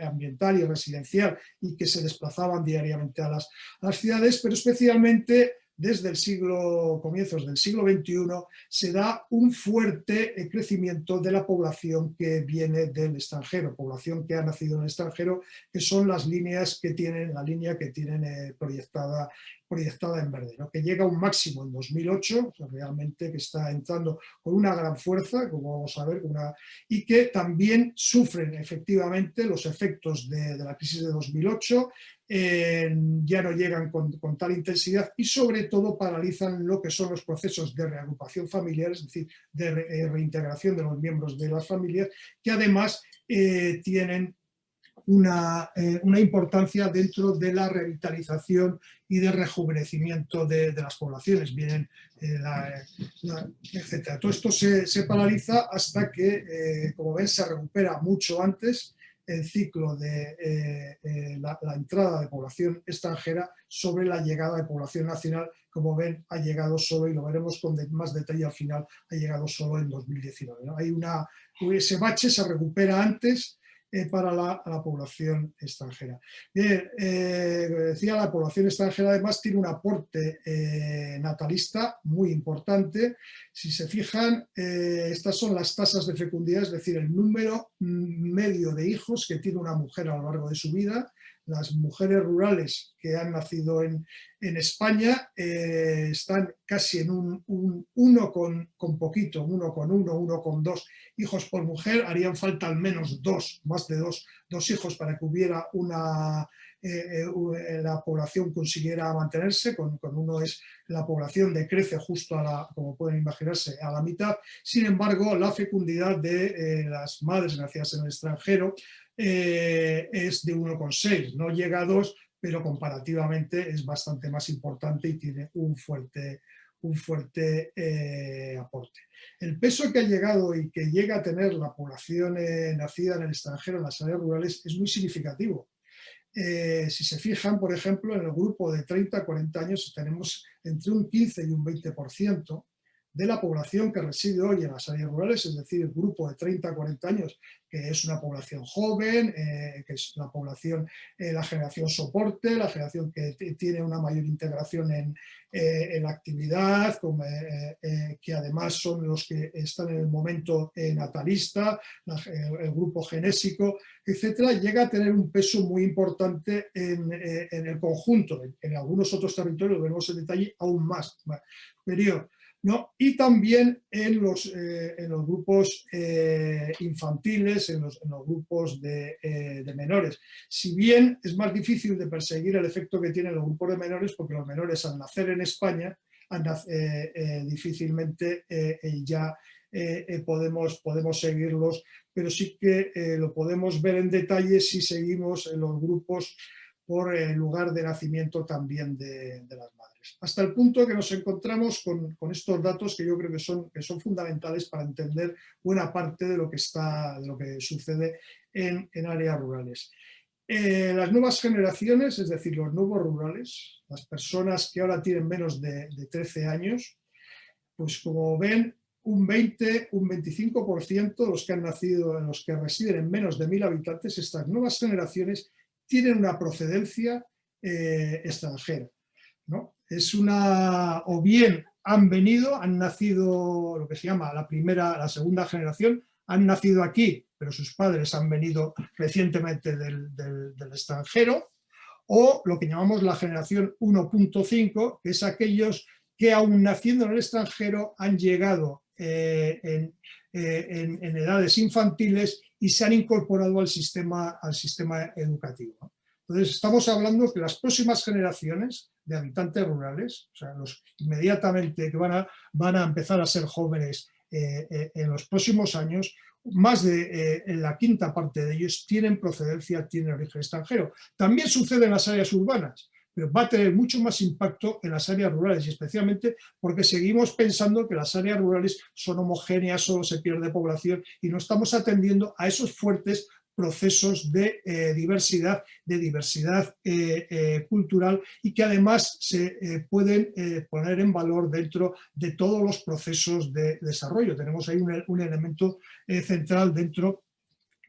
ambiental y residencial y que se desplazaban diariamente a las, a las ciudades, pero especialmente desde el siglo, comienzos del siglo XXI, se da un fuerte eh, crecimiento de la población que viene del extranjero, población que ha nacido en el extranjero, que son las líneas que tienen, la línea que tienen eh, proyectada proyectada en verde, que llega a un máximo en 2008, realmente que está entrando con una gran fuerza, como vamos a ver, y que también sufren efectivamente los efectos de, la crisis de 2008, ya no llegan con, tal intensidad y sobre todo paralizan lo que son los procesos de reagrupación familiar, es decir, de eh, reintegración de los miembros de las familias, que además eh, tienen eh, una, importancia dentro de la revitalización y de rejuvenecimiento de, las poblaciones, vienen, eh, etc. Todo esto se, paraliza hasta que, eh, como ven, se recupera mucho antes el ciclo de la, entrada de población extranjera sobre la llegada de población nacional, como ven, ha llegado solo, y lo veremos con más detalle al final, ha llegado solo en 2019. Hay una, ese bache se recupera antes eh, para la, población extranjera. Bien, eh, decía, la población extranjera además tiene un aporte eh, natalista muy importante. Si se fijan, estas son las tasas de fecundidad, es decir, el número medio de hijos que tiene una mujer a lo largo de su vida las mujeres rurales que han nacido en, España eh, están casi en un, uno con, poquito, uno con uno, uno con dos hijos por mujer, harían falta al menos dos, más de dos, dos hijos para que hubiera una, eh, eh, la población consiguiera mantenerse, con, uno es la población decrece justo a la, como pueden imaginarse, a la mitad, sin embargo la fecundidad de las madres nacidas en el extranjero eh, es de 1,6, no llega a 2, pero comparativamente es bastante más importante y tiene un fuerte, un fuerte eh, aporte. El peso que ha llegado y que llega a tener la población eh, nacida en el extranjero en las áreas rurales es muy significativo. si se fijan, por ejemplo, en el grupo de 30 a 40 años tenemos entre un 15 y un 20%, de la población que reside hoy en las áreas rurales, es decir, el grupo de 30 a 40 años, que es una población joven, eh, que es la población, eh, la generación soporte, la generación que tiene una mayor integración en, eh, la actividad, que además son los que están en el momento natalista, el grupo genésico, etcétera, llega a tener un peso muy importante en, el conjunto. En, algunos otros territorios, vemos en detalle, aún más superior. ¿No? y también en los, eh, en los grupos eh, infantiles, en los, grupos de, eh, de, menores. Si bien es más difícil de perseguir el efecto que tienen los grupos de menores, porque los menores al nacer en España, difícilmente ya podemos, podemos seguirlos, pero sí que lo podemos ver en detalle si seguimos en los grupos por el lugar de nacimiento también de las madres hasta el punto que nos encontramos con, estos datos que yo creo que son, fundamentales para entender buena parte de lo que, está, de lo que sucede en, áreas rurales. Eh, las nuevas generaciones, es decir, los nuevos rurales, las personas que ahora tienen menos de, 13 años, pues como ven, un 20, un 25% de los que han nacido, los que residen en menos de 1.000 habitantes, estas nuevas generaciones tienen una procedencia eh, extranjera. ¿no? Es una, o bien han venido, han nacido lo que se llama la primera, la segunda generación, han nacido aquí, pero sus padres han venido recientemente del, extranjero, o lo que llamamos la generación 1.5, que es aquellos que aún naciendo en el extranjero han llegado eh, eh, en, en, edades infantiles y se han incorporado al sistema, al sistema educativo. Entonces estamos hablando que las próximas generaciones de habitantes rurales, o sea, los inmediatamente que van a, van a empezar a ser jóvenes eh, eh, en los próximos años, más de la quinta parte de ellos tienen procedencia, tienen origen extranjero. También sucede en las áreas urbanas pero va a tener mucho más impacto en las áreas rurales y especialmente porque seguimos pensando que las áreas rurales son homogéneas, solo se pierde población y no estamos atendiendo a esos fuertes procesos de eh, diversidad, de diversidad eh, eh, cultural y que además se pueden poner en valor dentro de todos los procesos de desarrollo. Tenemos ahí un, elemento central dentro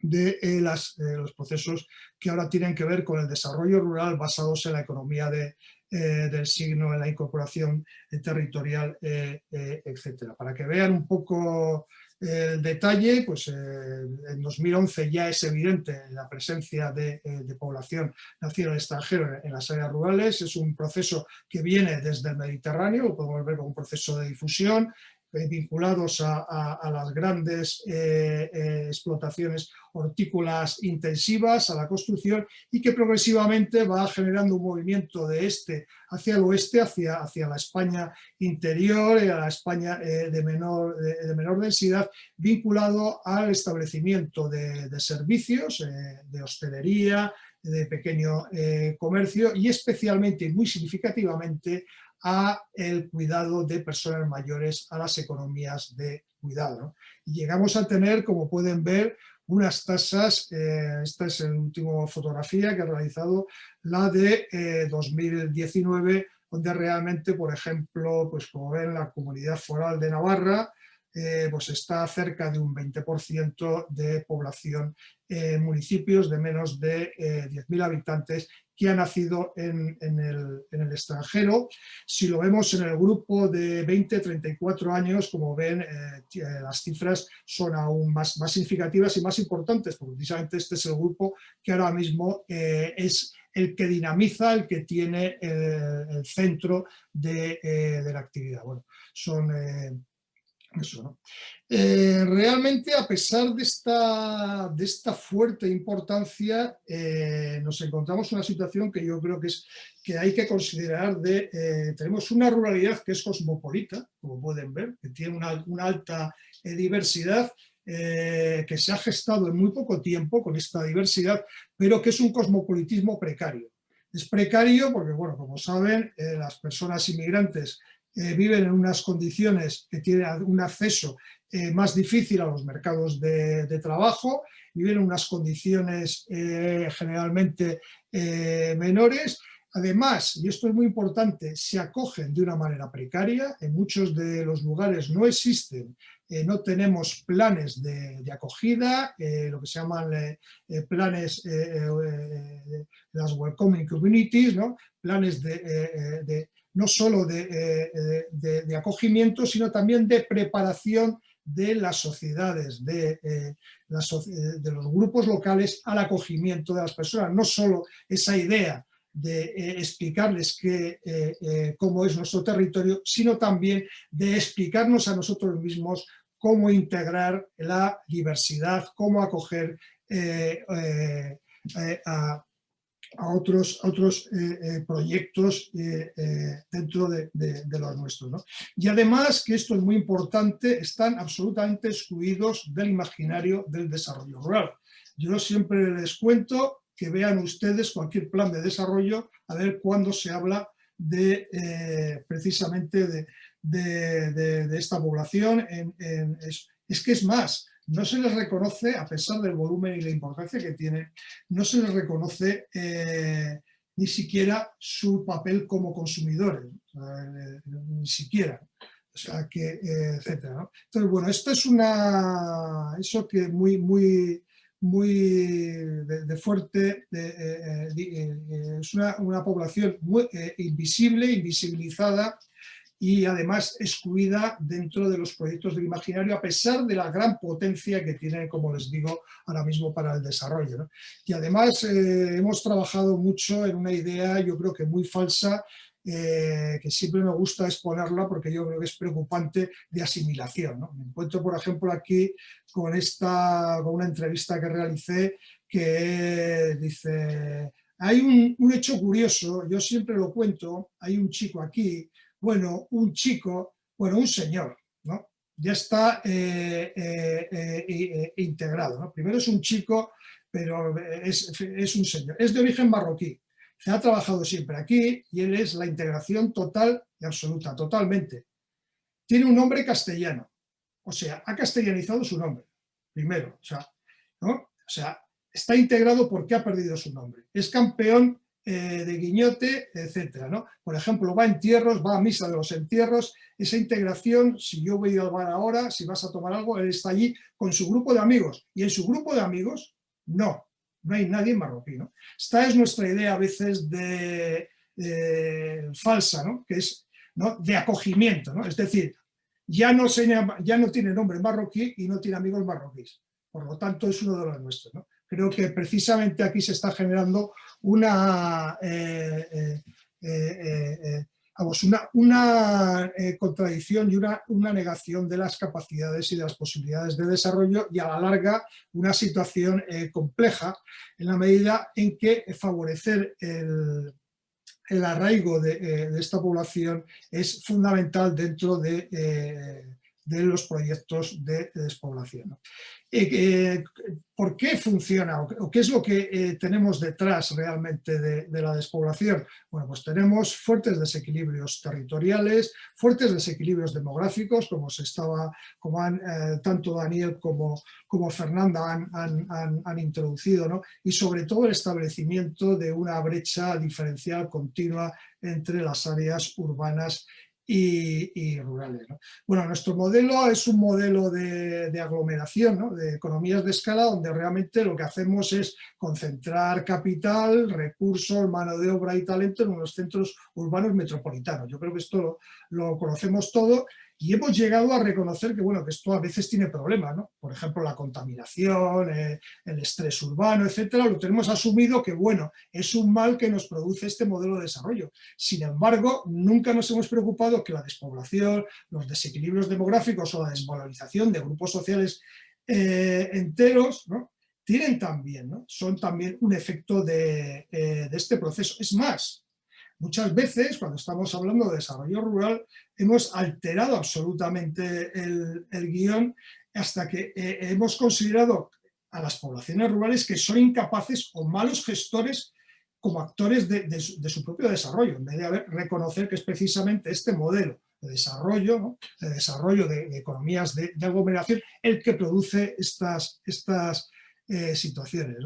de eh, los procesos que ahora tienen que ver con el desarrollo rural basados en la economía de, del signo, en la incorporación territorial, etcétera. Para que vean un poco el detalle, pues en 2011 ya es evidente la presencia de, población nacida en extranjero en, las áreas rurales, es un proceso que viene desde el Mediterráneo, lo podemos ver como un proceso de difusión, eh, vinculados a, las grandes eh, eh, explotaciones hortícolas intensivas, a la construcción y que progresivamente va generando un movimiento de este hacia el oeste, hacia, hacia la España interior y a la España de, menor, de, menor densidad, vinculado al establecimiento de, de servicios, de hostelería, de pequeño comercio y especialmente y muy significativamente a el cuidado de personas mayores, a las economías de cuidado. Y llegamos a tener, como pueden ver, unas tasas, eh, esta es la última fotografía que ha realizado, la de 2019, eh, donde realmente, por ejemplo, pues como ven, la comunidad foral de Navarra, eh, pues está cerca de un 20% de población en municipios de menos de 10.000 habitantes que ha nacido en, el, extranjero. Si lo vemos en el grupo de 20-34 años, como ven, eh, eh, las cifras son aún más, más significativas y más importantes, porque precisamente este es el grupo que ahora mismo eh, es el que dinamiza, el que tiene el centro de, la actividad. Bueno, son eso, eh, realmente, a pesar de esta, de esta fuerte importancia, eh, nos encontramos en una situación que yo creo que, es, que hay que considerar de... Eh, tenemos una ruralidad que es cosmopolita, como pueden ver, que tiene una alta diversidad, que se ha gestado en muy poco tiempo con esta diversidad, pero que es un cosmopolitismo precario. Es precario porque, bueno, como saben, las personas inmigrantes eh, viven en unas condiciones que tienen un acceso eh, más difícil a los mercados de, trabajo, viven en unas condiciones eh, generalmente menores, Además, y esto es muy importante, se acogen de una manera precaria, en muchos de los lugares no existen, no tenemos planes de, acogida, lo que se llaman planes, las welcoming communities, ¿no? planes de, no solo eh, de, acogimiento, sino también de preparación de las sociedades, de, eh, de, los grupos locales al acogimiento de las personas. No solo esa idea de eh, explicarles cómo es nuestro territorio, sino también de explicarnos a nosotros mismos cómo integrar la diversidad, cómo acoger a a otros, otros eh, eh, proyectos eh, dentro de, los nuestros. Y además, que esto es muy importante, están absolutamente excluidos del imaginario del desarrollo rural. Yo siempre les cuento que vean ustedes cualquier plan de desarrollo a ver cuándo se habla de precisamente de, esta población. es, que es más, no se les reconoce, a pesar del volumen y la importancia que tiene, no se les reconoce eh, ni siquiera su papel como consumidores, eh, ni siquiera. O sea, que, eh, etcétera. Entonces, bueno, esto es una, eso que muy, muy, muy de, fuerte, es una, una, población muy invisible, invisibilizada, y además excluida dentro de los proyectos del imaginario a pesar de la gran potencia que tiene, como les digo, ahora mismo para el desarrollo. Y además eh, hemos trabajado mucho en una idea, yo creo que muy falsa, eh, que siempre me gusta exponerla porque yo creo que es preocupante de asimilación. Me encuentro, por ejemplo, aquí con, esta, con una entrevista que realicé que dice, hay un, un hecho curioso, yo siempre lo cuento, hay un chico aquí bueno, un chico, bueno, un señor, ¿no? ya está integrado. Primero es un chico, pero es, un señor. Es de origen marroquí, se ha trabajado siempre aquí y él es la integración total y absoluta, totalmente. Tiene un nombre castellano, o sea, ha castellanizado su nombre, primero, ¿no? o sea está integrado porque ha perdido su nombre. Es campeón eh, de guiñote, etcétera, ¿no? Por ejemplo, va a entierros, va a misa de los entierros, esa integración, si yo voy a bar ahora, si vas a tomar algo, él está allí con su grupo de amigos. Y en su grupo de amigos, no, no hay nadie marroquí. ¿no? Esta es nuestra idea a veces de, falsa, ¿no? que es ¿no? de acogimiento, ¿no? es decir, ya no, se, ya no tiene nombre marroquí y no tiene amigos marroquíes, por lo tanto es uno de los nuestros. Creo que precisamente aquí se está generando una eh, eh, eh, una, una eh, contradicción y una, una, negación de las capacidades y de las posibilidades de desarrollo y a la larga una situación compleja en la medida en que favorecer el, el arraigo de, de, esta población es fundamental dentro de de los proyectos de despoblación. Eh, eh, ¿Por qué funciona o qué es lo que eh, tenemos detrás realmente de, la despoblación? Bueno, pues tenemos fuertes desequilibrios territoriales, fuertes desequilibrios demográficos, como se estaba, como han, tanto Daniel como, como Fernanda han, han, han introducido, ¿no? y sobre todo el establecimiento de una brecha diferencial continua entre las áreas urbanas y, rurales. Bueno, nuestro modelo es un modelo de, aglomeración, de economías de escala, donde realmente lo que hacemos es concentrar capital, recursos, mano de obra y talento en unos centros urbanos metropolitanos. Yo creo que esto lo conocemos todo y hemos llegado a reconocer que, bueno, que esto a veces tiene problemas, ¿no? Por ejemplo, la contaminación, eh, el estrés urbano, etcétera, lo tenemos asumido que, bueno, es un mal que nos produce este modelo de desarrollo. Sin embargo, nunca nos hemos preocupado que la despoblación, los desequilibrios demográficos o la desvalorización de grupos sociales eh, enteros, tienen también, ¿no? son también un efecto de, eh, de este proceso. Es más, Muchas veces, cuando estamos hablando de desarrollo rural, hemos alterado absolutamente el, guion hasta que eh, hemos considerado a las poblaciones rurales que son incapaces o malos gestores como actores de, su, propio desarrollo, en vez de reconocer que es precisamente este modelo de desarrollo, de desarrollo de, economías de, aglomeración, el que produce estas, estas eh, situaciones.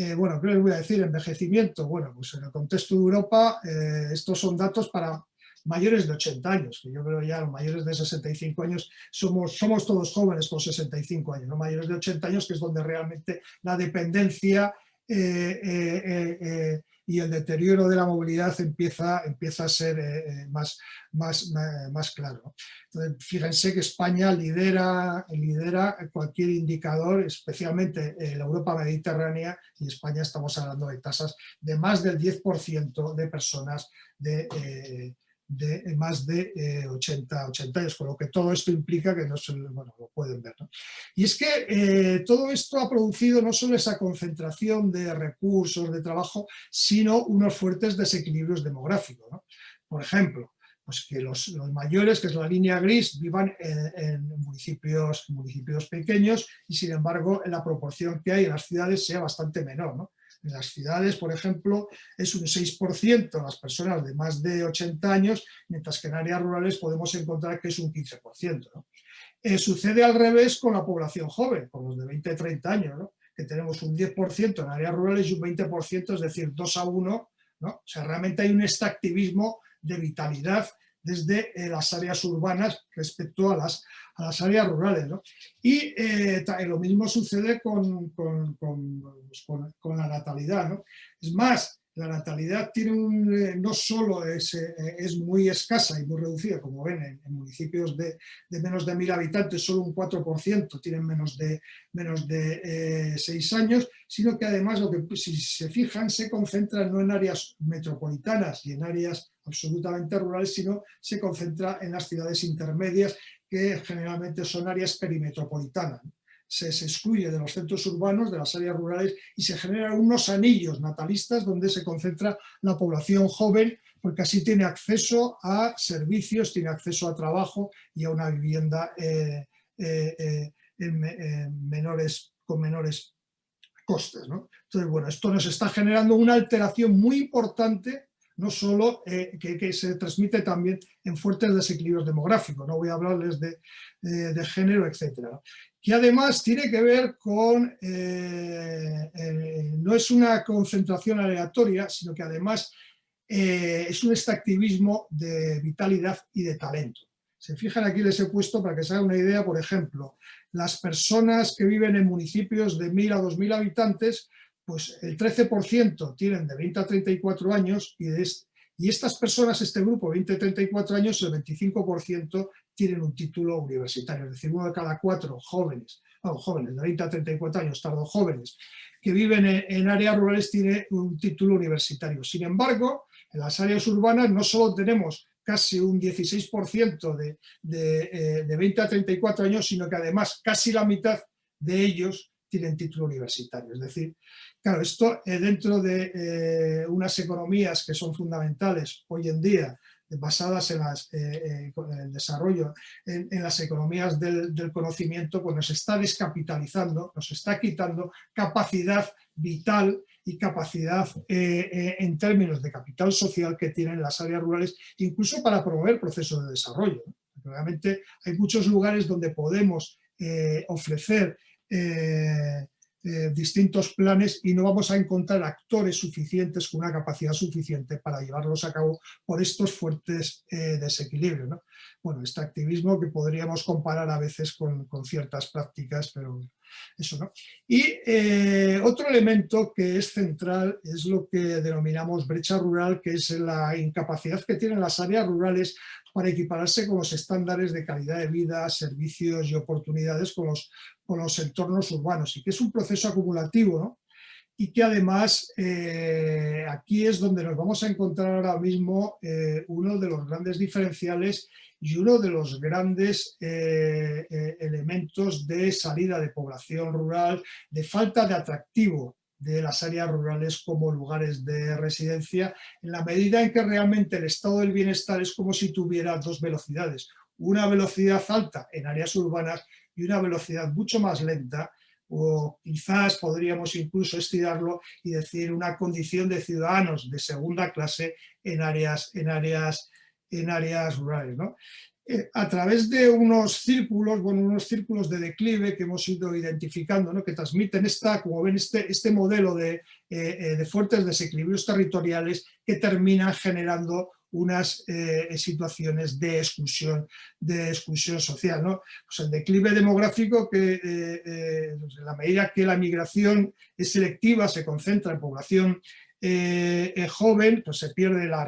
Eh, bueno, ¿qué les voy a decir? Envejecimiento. Bueno, pues en el contexto de Europa, eh, estos son datos para mayores de 80 años, que yo creo ya los mayores de 65 años somos, todos jóvenes con 65 años, ¿no? mayores de 80 años que es donde realmente la dependencia eh, y el deterioro de la movilidad empieza, empieza a ser eh, eh, más, más, más, claro. fíjense que España lidera, lidera cualquier indicador, especialmente en la Europa mediterránea, y España estamos hablando de tasas de más del 10% de personas de, eh, de más de 80, 80 años, con lo que todo esto implica que no se, bueno, lo pueden ver. ¿no? Y es que eh, todo esto ha producido no solo esa concentración de recursos, de trabajo, sino unos fuertes desequilibrios demográficos. ¿no? Por ejemplo, pues que los, los, mayores, que es la línea gris, vivan en, municipios, municipios pequeños y sin embargo la proporción que hay en las ciudades sea bastante menor. ¿no? En las ciudades, por ejemplo, es un 6% las personas de más de 80 años, mientras que en áreas rurales podemos encontrar que es un 15%. ¿no? Eh, sucede al revés con la población joven, con los de 20 30 años, que tenemos un 10% en áreas rurales y un 20%, es decir, 2 a 1. ¿no? O sea, realmente hay un extractivismo de vitalidad desde eh, las áreas urbanas respecto a las, a las áreas rurales. ¿no? Y eh, lo mismo sucede con, con, con, pues, con la natalidad. ¿no? Es más, la natalidad tiene un, eh, no solo es, eh, es, muy escasa y muy reducida, como ven en, municipios de, de, menos de mil habitantes, solo un 4% tienen menos de, menos de 6 años, sino que además, lo que, si se fijan, se concentra no en áreas metropolitanas y en áreas absolutamente rurales, sino se concentra en las ciudades intermedias, que generalmente son áreas perimetropolitanas. Se, excluye de los centros urbanos, de las áreas rurales, y se generan unos anillos natalistas donde se concentra la población joven, porque así tiene acceso a servicios, tiene acceso a trabajo y a una vivienda eh, eh, menores, con menores costes. Entonces, bueno, esto nos está generando una alteración muy importante no solo eh, que, se transmite también en fuertes desequilibrios demográficos, no voy a hablarles de, de, género, etcétera. Que además tiene que ver con, eh, eh, no es una concentración aleatoria, sino que además es un extractivismo de vitalidad y de talento. Se fijan aquí les he puesto para que se haga una idea, por ejemplo, las personas que viven en municipios de 1.000 a 2.000 habitantes pues el 13% tienen de 20 a 34 años y, estas personas, este grupo, 20 a 34 años, el 25% tienen un título universitario, es decir, uno de cada cuatro jóvenes, jóvenes de 20 a 34 años, tardo jóvenes, que viven en, áreas rurales tiene un título universitario. Sin embargo, en las áreas urbanas no solo tenemos casi un 16% de, de, de 20 a 34 años, sino que además casi la mitad de ellos tienen título universitario. Es decir, claro, esto eh, dentro de eh, unas economías que son fundamentales hoy en día, basadas en, las, eh, el desarrollo, en, las economías del, conocimiento, pues nos está descapitalizando, nos está quitando capacidad vital y capacidad en términos de capital social que tienen las áreas rurales, incluso para promover procesos de desarrollo. Realmente hay muchos lugares donde podemos ofrecer eh, eh, distintos planes y no vamos a encontrar actores suficientes con una capacidad suficiente para llevarlos a cabo por estos fuertes eh, desequilibrios. Bueno, este activismo que podríamos comparar a veces con, con ciertas prácticas, pero eso no. Y otro elemento que es central es lo que denominamos brecha rural, que es la incapacidad que tienen las áreas rurales para equipararse con los estándares de calidad de vida, servicios y oportunidades con los, con los entornos urbanos y que es un proceso acumulativo y que además eh, aquí es donde nos vamos a encontrar ahora mismo eh, uno de los grandes diferenciales y uno de los grandes eh, elementos de salida de población rural, de falta de atractivo de las áreas rurales como lugares de residencia, en la medida en que realmente el estado del bienestar es como si tuviera dos velocidades, una velocidad alta en áreas urbanas y una velocidad mucho más lenta, o quizás podríamos incluso estirarlo y decir una condición de ciudadanos de segunda clase en áreas, en áreas, en áreas rurales. ¿no? Eh, a través de unos círculos, bueno, unos círculos de declive que hemos ido identificando, ¿no? que transmiten esta, como ven, este, este modelo de, eh, eh, de fuertes desequilibrios territoriales que terminan generando unas situaciones de exclusión, de exclusión social. ¿no? Pues el declive demográfico que en la medida que la migración es selectiva, se concentra en población eh, joven, pues se pierde la,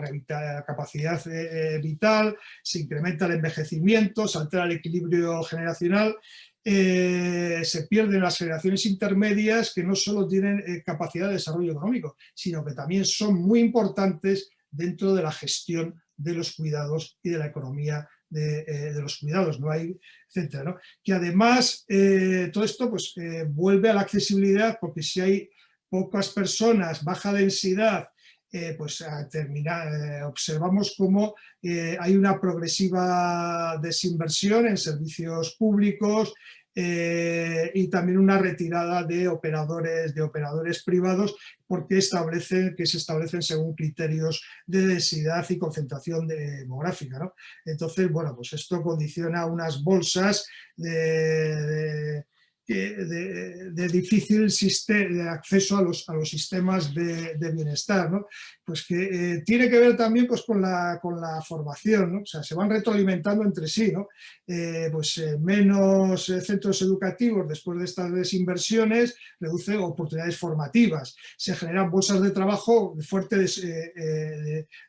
capacidad eh, vital, se incrementa el envejecimiento, se altera el equilibrio generacional, eh, se pierden las generaciones intermedias que no solo tienen capacidad de desarrollo económico, sino que también son muy importantes dentro de la gestión de los cuidados y de la economía de, los cuidados, no hay, etcétera, Que además todo esto pues, vuelve a la accesibilidad porque si hay pocas personas, baja densidad, eh, pues eh, observamos cómo eh, hay una progresiva desinversión en servicios públicos y también una retirada de operadores, de operadores privados porque establecen, que se establecen según criterios de densidad y concentración demográfica. Entonces, bueno, pues esto condiciona unas bolsas de, difícil de acceso a los, a los sistemas de, bienestar, ¿no? Pues que eh, tiene que ver también pues, con, la, con la formación. O sea, se van retroalimentando entre sí, ¿no? Eh, pues eh, menos centros educativos después de estas desinversiones reduce oportunidades formativas, se generan bolsas de trabajo fuerte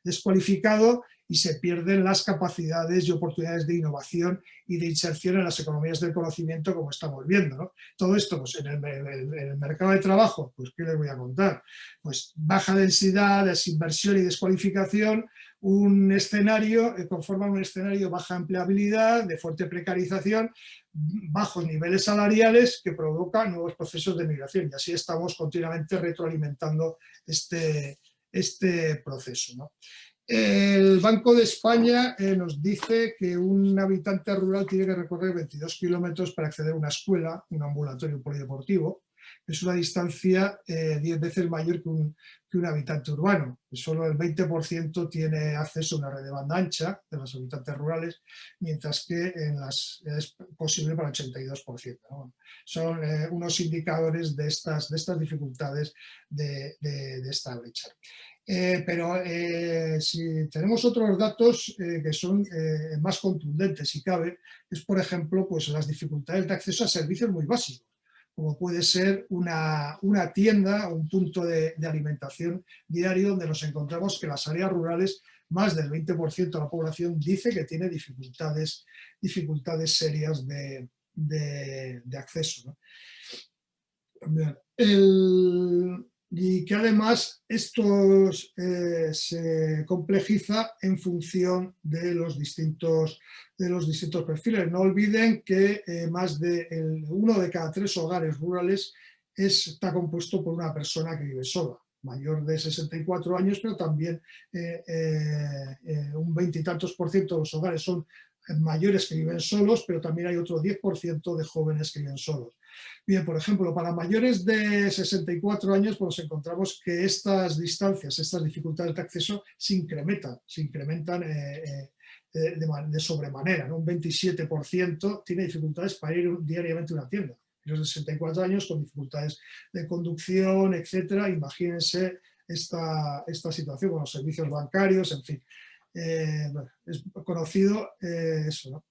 descualificado y se pierden las capacidades y oportunidades de innovación y de inserción en las economías del conocimiento como estamos viendo. Todo esto pues, en, el, mercado de trabajo, pues ¿qué les voy a contar? Pues baja densidad, desinversión y descualificación, un escenario, eh, conforma un escenario baja empleabilidad, de fuerte precarización, bajos niveles salariales que provocan nuevos procesos de migración y así estamos continuamente retroalimentando este, este proceso. El Banco de España eh, nos dice que un habitante rural tiene que recorrer 22 kilómetros para acceder a una escuela, un ambulatorio polideportivo. Es una distancia 10 eh, veces mayor que un, habitante urbano. Solo el 20% tiene acceso a una red de banda ancha de los habitantes rurales, mientras que es posible para el 82%. Son eh, unos indicadores de estas, de dificultades de, de esta brecha. Eh, pero eh, si tenemos otros datos eh, que son más contundentes, si cabe, es por ejemplo pues, las dificultades de acceso a servicios muy básicos, como puede ser una, una tienda o un punto de, alimentación diario donde nos encontramos que las áreas rurales más del 20% de la población dice que tiene dificultades, dificultades serias de, de acceso. El, y que además esto eh, se complejiza en función de los distintos, de los distintos perfiles. No olviden que eh, más de uno de cada tres hogares rurales está compuesto por una persona que vive sola, mayor de 64 años, pero también eh, un veintitantos por ciento de los hogares son mayores que viven solos, pero también hay otro 10% de jóvenes que viven solos. Bien, por ejemplo, para mayores de 64 años pues encontramos que estas distancias, estas dificultades de acceso se incrementan, se incrementan eh, eh, eh, de, sobremanera. Un 27% tiene dificultades para ir diariamente a una tienda. Los 64 años con dificultades de conducción, etcétera, imagínense esta situación con los servicios bancarios, en fin. Es conocido eso, ¿no?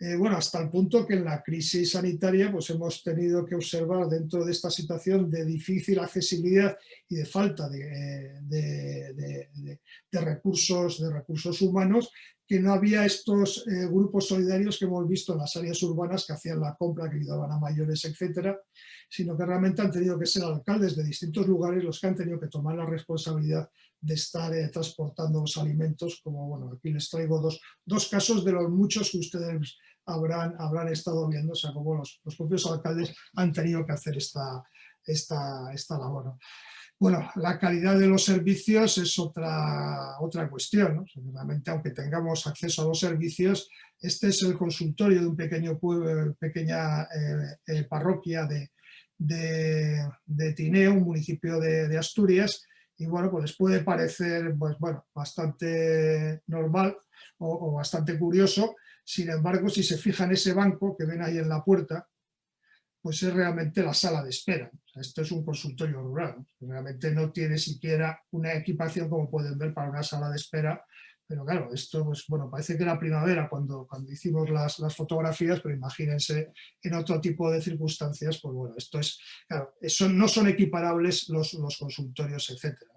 Eh, bueno, hasta el punto que en la crisis sanitaria pues hemos tenido que observar dentro de esta situación de difícil accesibilidad y de falta de, eh, recursos, de recursos humanos que no había estos eh, grupos solidarios que hemos visto en las áreas urbanas que hacían la compra, que ayudaban a mayores, etcétera, sino que realmente han tenido que ser alcaldes de distintos lugares los que han tenido que tomar la responsabilidad de estar transportando los alimentos, como bueno, aquí les traigo dos, dos casos de los muchos que ustedes habrán, habrán estado viendo, o sea, como los, propios alcaldes han tenido que hacer esta, esta, esta labor. Bueno, la calidad de los servicios es otra, otra cuestión. ¿no? Seguramente, aunque tengamos acceso a los servicios, este es el consultorio de un pequeño pequeña eh, eh, parroquia de, de, Tineo, un municipio de, Asturias, y bueno, pues les puede parecer pues, bastante normal o, o bastante curioso sin embargo, si se fija en ese banco que ven ahí en la puerta, pues es realmente la sala de espera. esto es un consultorio rural. Realmente no tiene siquiera una equipación como pueden ver para una sala de espera. Pero claro, esto pues, bueno, parece que era primavera cuando, cuando hicimos las, fotografías, pero imagínense en otro tipo de circunstancias, pues bueno, esto es, claro, no son equiparables los, los consultorios, etcétera.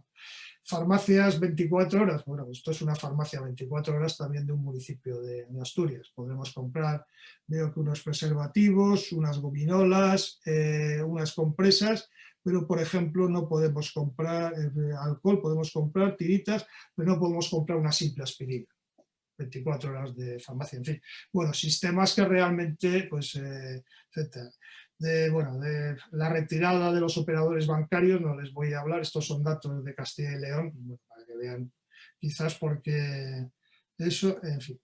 Farmacias 24 horas, bueno, esto es una farmacia 24 horas también de un municipio de, Asturias. Podremos comprar, veo que unos preservativos, unas gominolas, eh, unas compresas, pero por ejemplo no podemos comprar eh, alcohol, podemos comprar tiritas, pero no podemos comprar una simple aspirina. 24 horas de farmacia, en fin. Bueno, sistemas que realmente, pues, eh, de, bueno, de la retirada de los operadores bancarios, no les voy a hablar, estos son datos de Castilla y León, para que vean, quizás porque eso, en fin.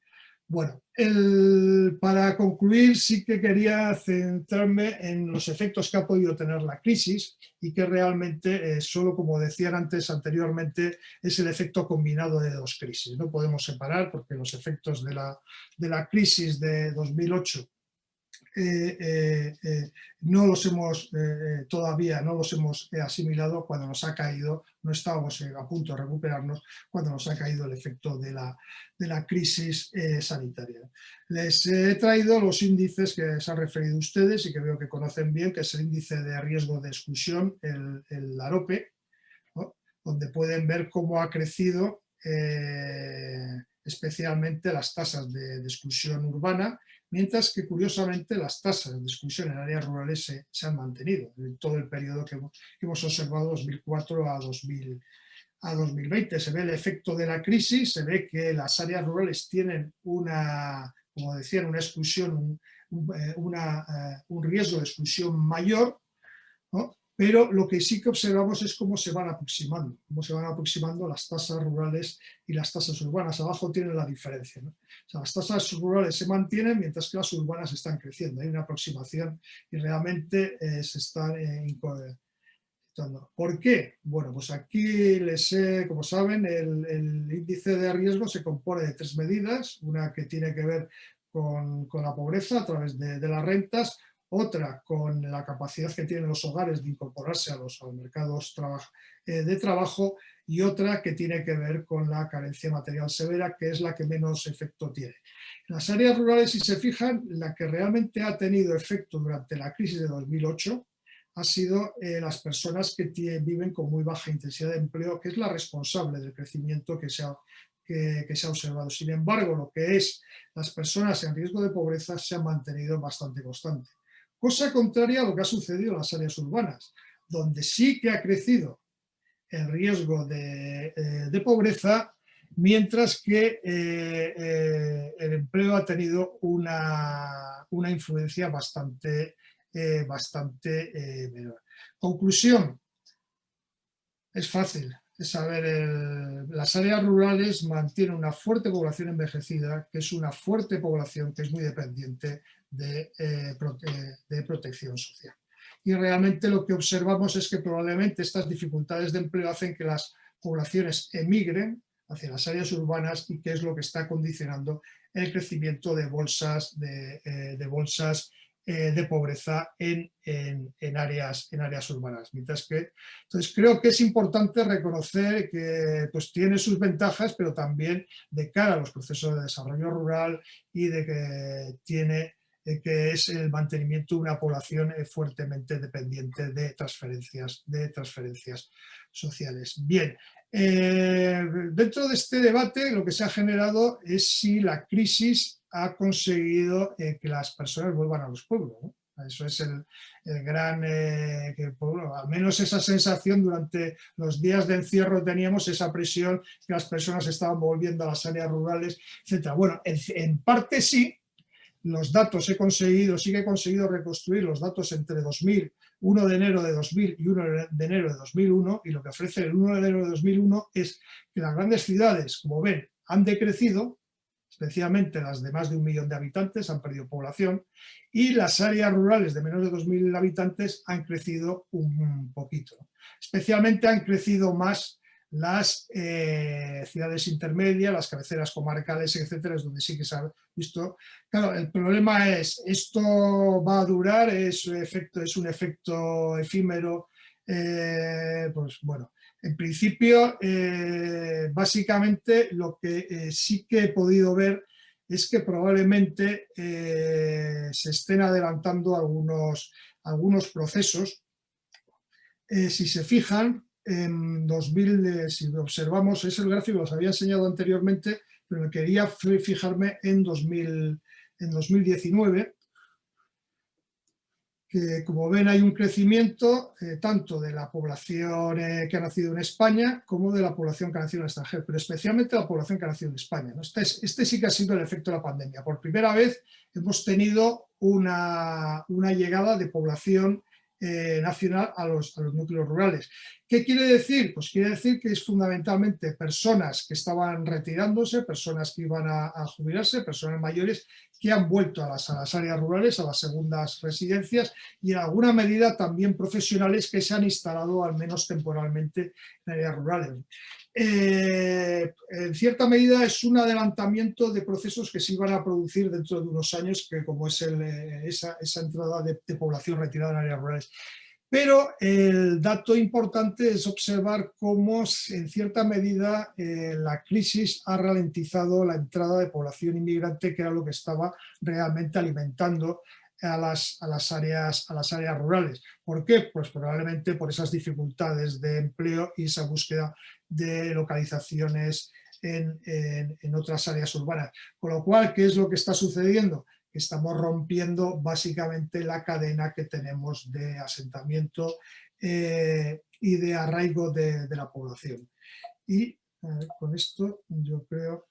Bueno, el, para concluir sí que quería centrarme en los efectos que ha podido tener la crisis y que realmente, eh, solo como decían antes anteriormente, es el efecto combinado de dos crisis. No podemos separar porque los efectos de la, de la crisis de 2008 eh, eh, eh, no los hemos todavía no los hemos asimilado cuando nos ha caído, no estábamos a punto de recuperarnos cuando nos ha caído el efecto de la, de la crisis sanitaria. Les he traído los índices que se han referido ustedes y que veo que conocen bien, que es el índice de riesgo de exclusión, el, el AROPE, donde pueden ver cómo ha crecido especialmente las tasas de, exclusión urbana, mientras que curiosamente las tasas de exclusión en áreas rurales se, han mantenido en todo el periodo que hemos, observado 2004 a, 2000, a 2020. Se ve el efecto de la crisis, se ve que las áreas rurales tienen una, como decían, una exclusión, un, eh, eh, riesgo de exclusión mayor. Pero lo que sí que observamos es cómo se van aproximando, cómo se van aproximando las tasas rurales y las tasas urbanas. Abajo tienen la diferencia. las tasas rurales se mantienen mientras que las urbanas están creciendo. Hay una aproximación y realmente eh, se están eh, ¿Por qué? Bueno, pues aquí les he, como saben, el, índice de riesgo se compone de tres medidas, una que tiene que ver con, la pobreza a través de, de las rentas, otra con la capacidad que tienen los hogares de incorporarse a los, mercados eh, de trabajo y otra que tiene que ver con la carencia material severa, que es la que menos efecto tiene. En las áreas rurales, si se fijan, la que realmente ha tenido efecto durante la crisis de 2008 ha sido eh, las personas que viven con muy baja intensidad de empleo, que es la responsable del crecimiento que se ha, que, se ha observado. Sin embargo, lo que es las personas en riesgo de pobreza se ha mantenido bastante constante. Cosa contraria a lo que ha sucedido en las áreas urbanas, donde sí que ha crecido el riesgo de, eh, pobreza, mientras que eh, eh, el empleo ha tenido una, influencia bastante, bastante menor. Conclusión, es fácil, saber, las áreas rurales mantienen una fuerte población envejecida, que es una fuerte población que es muy dependiente eh, de, protección social. Y realmente lo que observamos es que probablemente estas dificultades de empleo hacen que las poblaciones emigren hacia las áreas urbanas y que es lo que está condicionando el crecimiento de bolsas de, eh, bolsas eh, de pobreza en, en, áreas, en áreas urbanas. Mientras que, entonces creo que es importante reconocer que pues, tiene sus ventajas, pero también de cara a los procesos de desarrollo rural y de que tiene eh, que es el mantenimiento de una población eh, fuertemente dependiente de transferencias, de transferencias sociales. Bien, eh, dentro de este debate lo que se ha generado es si la crisis ha conseguido que las personas vuelvan a los pueblos. Eso es el, gran, al menos esa sensación durante los días de encierro teníamos, esa presión que las personas estaban volviendo a las áreas rurales, etc. Bueno, en parte sí, los datos he conseguido, sí que he conseguido reconstruir los datos entre 2000, 1 de enero de 2000 y 1 de enero de 2001 y lo que ofrece el 1 de enero de 2001 es que las grandes ciudades, como ven, han decrecido, especialmente las de más de un millón de habitantes han perdido población y las áreas rurales de menos de 2.000 habitantes han crecido un poquito. Especialmente han crecido más las eh, ciudades intermedias, las cabeceras comarcales, etcétera, es donde sí que se ha visto. Claro, el problema es, ¿esto va a durar? ¿Es, efecto, es un efecto efímero? Eh, pues bueno, en principio, eh, básicamente lo que sí que he podido ver es que probablemente se estén adelantando algunos, algunos procesos. si se fijan, en 2000, si observamos, es el gráfico, los había enseñado anteriormente, pero quería fijarme en, 2000, en 2019, que como ven hay un crecimiento eh, tanto de la población eh, que ha nacido en España como de la población que ha nacido en el extranjero, pero especialmente la población que ha nacido en España. Este, este, sí que ha sido el efecto de la pandemia. Por primera vez hemos tenido una llegada de población eh, nacional a los, a los, núcleos rurales. ¿Qué quiere decir? Pues quiere decir que es fundamentalmente personas que estaban retirándose, personas que iban a, jubilarse, personas mayores que han vuelto a las, a las, áreas rurales, a las segundas residencias y en alguna medida también profesionales que se han instalado al menos temporalmente en áreas rurales. Eh, en cierta medida es un adelantamiento de procesos que se iban a producir dentro de unos años, que como es eh, esa, entrada de, población retirada en áreas rurales. Pero el dato importante es observar cómo en cierta medida eh, la crisis ha ralentizado la entrada de población inmigrante, que era lo que estaba realmente alimentando a las, áreas rurales. ¿Por qué? Pues probablemente por esas dificultades de empleo y esa búsqueda de localizaciones en, en, otras áreas urbanas. Con lo cual, ¿qué es lo que está sucediendo? Estamos rompiendo básicamente la cadena que tenemos de asentamiento eh, y de arraigo de, de la población. Y con esto yo creo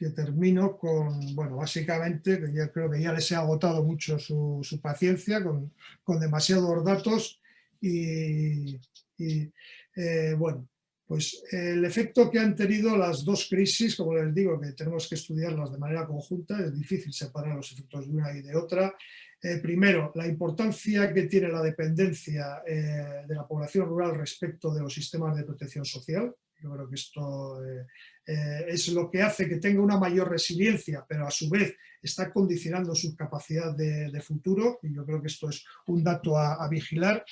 que termino con, bueno, básicamente, que ya creo que ya les he agotado mucho su, su paciencia con, con, demasiados datos y eh, bueno, pues el efecto que han tenido las dos crisis, como les digo, que tenemos que estudiarlas de manera conjunta, es difícil separar los efectos de una y de otra. Eh, primero, la importancia que tiene la dependencia eh, de la población rural respecto de los sistemas de protección social, yo creo que esto eh, eh, es lo que hace que tenga una mayor resiliencia, pero a su vez está condicionando su capacidad de, futuro, y yo creo que esto es un dato a, vigilar.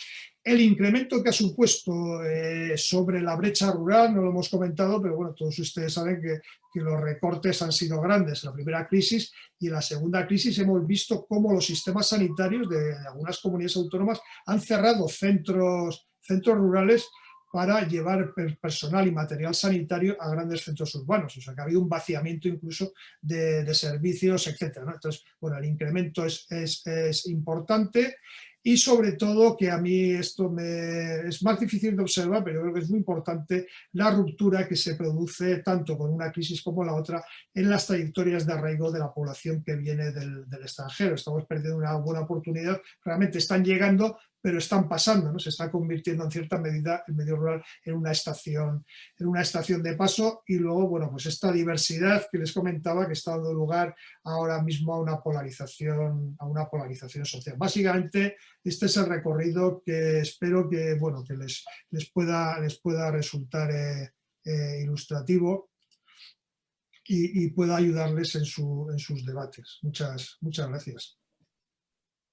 El incremento que ha supuesto eh, sobre la brecha rural, no lo hemos comentado, pero bueno, todos ustedes saben que, que, los recortes han sido grandes en la primera crisis y en la segunda crisis hemos visto cómo los sistemas sanitarios de algunas comunidades autónomas han cerrado centros, centros rurales para llevar personal y material sanitario a grandes centros urbanos. O sea, que ha habido un vaciamiento incluso de, servicios, etc. Entonces, bueno, el incremento es, importante y sobre todo que a mí esto me es más difícil de observar, pero creo que es muy importante la ruptura que se produce tanto con una crisis como la otra en las trayectorias de arraigo de la población que viene del extranjero. Estamos perdiendo una buena oportunidad, realmente están llegando, pero están pasando, ¿no? se está convirtiendo en cierta medida el medio rural en una estación, en una estación de paso y luego, bueno, pues esta diversidad que les comentaba que está dando lugar ahora mismo a una polarización, a una polarización social. Básicamente, este es el recorrido que espero que, bueno, que les, les, pueda, les pueda resultar eh, eh, ilustrativo y, pueda ayudarles en, su, en sus debates. Muchas, muchas gracias.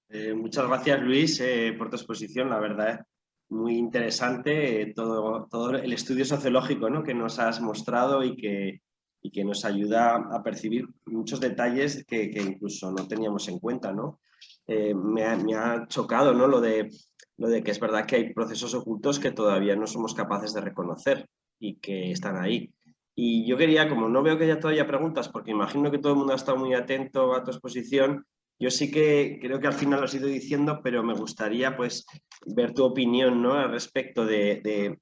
Eh, muchas gracias Luis eh, por tu exposición, la verdad muy interesante eh, todo, todo el estudio sociológico ¿no? que nos has mostrado y que, y que nos ayuda a percibir muchos detalles que, que incluso no teníamos en cuenta. ¿no? Me ha, me, ha, chocado ¿no? lo, de, lo de que es verdad que hay procesos ocultos que todavía no somos capaces de reconocer y que están ahí. Y yo quería, como no veo que haya todavía preguntas, porque imagino que todo el mundo ha estado muy atento a tu exposición, yo sí que creo que al final lo has ido diciendo, pero me gustaría pues ver tu opinión ¿no? al respecto de,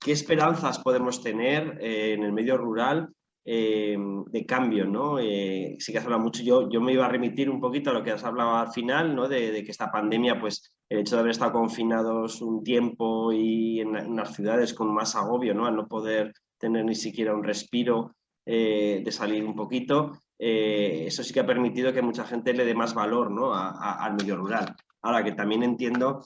qué esperanzas podemos tener eh, en el medio rural eh, de cambio. ¿no? Eh, sí que has hablado mucho, yo, yo me iba a remitir un poquito a lo que has hablado al final, ¿no? de, que esta pandemia, pues el hecho de haber estado confinados un tiempo y en, en las ciudades con más agobio, ¿no? al no poder tener ni siquiera un respiro, de salir un poquito, eh, eso sí que ha permitido que mucha gente le dé más valor ¿no? al medio rural. Ahora que también entiendo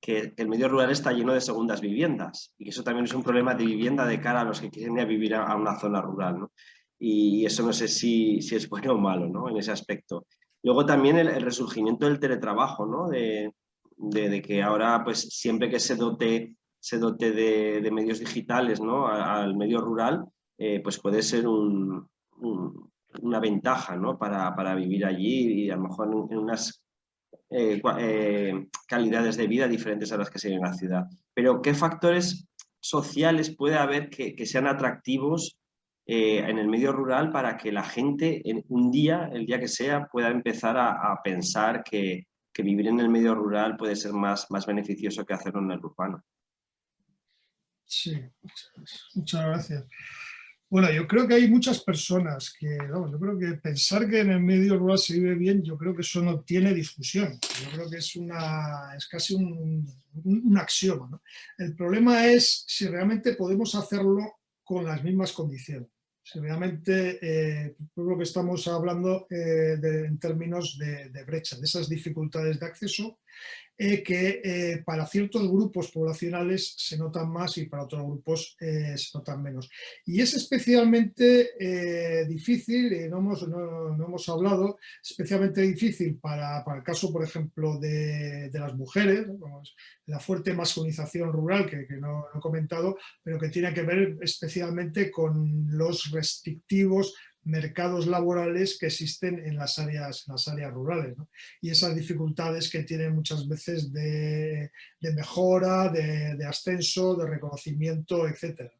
que el medio rural está lleno de segundas viviendas y que eso también es un problema de vivienda de cara a los que quieren ir a vivir a, una zona rural. ¿no? Y eso no sé si, si, es bueno o malo ¿no? en ese aspecto. Luego también el, resurgimiento del teletrabajo, ¿no? de, de, que ahora pues siempre que se dote, se dote de, medios digitales ¿no? al medio rural, eh, pues puede ser un, una ventaja ¿no? para, para, vivir allí y a lo mejor en, unas eh, eh, calidades de vida diferentes a las que se viven en la ciudad. Pero ¿qué factores sociales puede haber que, que sean atractivos eh, en el medio rural para que la gente en un día, el día que sea, pueda empezar a, a pensar que, que, vivir en el medio rural puede ser más, más beneficioso que hacerlo en el urbano? Sí, muchas gracias. Bueno, yo creo que hay muchas personas que, vamos, yo creo que pensar que en el medio rural se vive bien, yo creo que eso no tiene discusión. Yo creo que es, una, es casi un, un, axioma. ¿no? El problema es si realmente podemos hacerlo con las mismas condiciones. Si realmente, eh, lo que estamos hablando eh, de, en términos de, de brecha, de esas dificultades de acceso eh, que eh, para ciertos grupos poblacionales se notan más y para otros grupos eh, se notan menos. Y es especialmente difícil, no hemos, no, hemos hablado, especialmente difícil para, para el caso, por ejemplo, de, de las mujeres, la fuerte masculinización rural que, que no he comentado, pero que tiene que ver especialmente con los restrictivos mercados laborales que existen en las áreas, las áreas rurales y esas dificultades que tienen muchas veces de, mejora, de, ascenso, de reconocimiento, etc.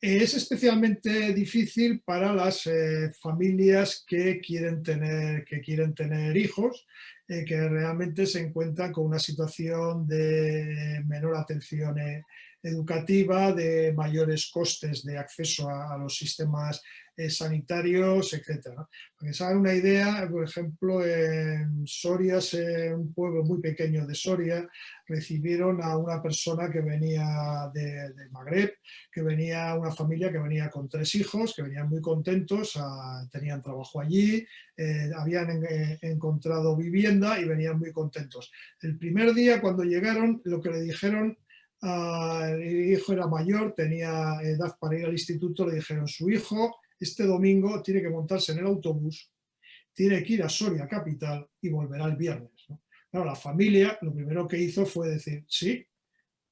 Es especialmente difícil para las eh, familias que quieren tener, que quieren tener hijos, eh, que realmente se encuentran con una situación de menor atención educativa, de mayores costes de acceso a, los sistemas eh, sanitarios, etc. Para que se hagan una idea, por ejemplo, en Soria, un pueblo muy pequeño de Soria, recibieron a una persona que venía de, Magreb, que venía una familia que venía con tres hijos, que venían muy contentos, tenían trabajo allí, eh, habían eh, encontrado vivienda y venían muy contentos. El primer día cuando llegaron, lo que le dijeron el hijo era mayor, tenía edad para ir al instituto, le dijeron, su hijo este domingo tiene que montarse en el autobús, tiene que ir a Soria Capital y volverá el viernes. Claro, la familia lo primero que hizo fue decir, sí,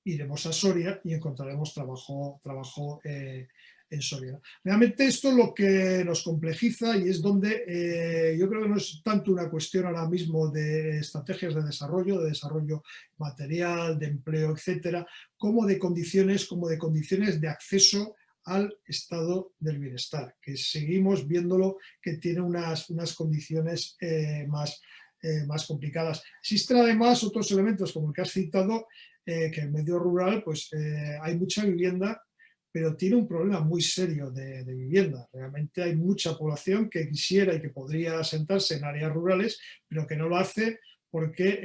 iremos a Soria y encontraremos trabajo, trabajo eh, en Soria. Realmente esto es lo que nos complejiza y es donde eh, yo creo que no es tanto una cuestión ahora mismo de estrategias de desarrollo, de desarrollo material, de empleo, etcétera, como de condiciones, como de condiciones de acceso al estado del bienestar, que seguimos viéndolo que tiene unas, unas condiciones eh, más, eh, más complicadas. Existen además otros elementos como el que has citado, que en el medio rural pues, hay mucha vivienda pero tiene un problema muy serio de, vivienda. Realmente hay mucha población que quisiera y que podría asentarse en áreas rurales, pero que no lo hace porque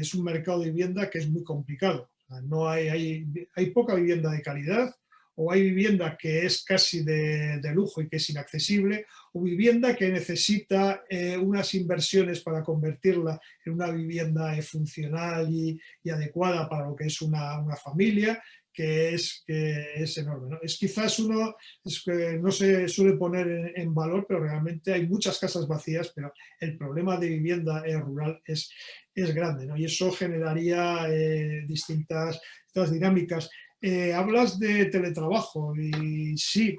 es un mercado de vivienda que es muy complicado. No hay, hay, hay poca vivienda de calidad, o hay vivienda que es casi de, lujo y que es inaccesible, o vivienda que necesita eh, unas inversiones para convertirla en una vivienda funcional y, adecuada para lo que es una, una familia, que es, que es enorme. Es quizás uno es que no se suele poner en, valor, pero realmente hay muchas casas vacías, pero el problema de vivienda rural es, es grande y eso generaría eh, distintas, dinámicas. Eh, hablas de teletrabajo y sí,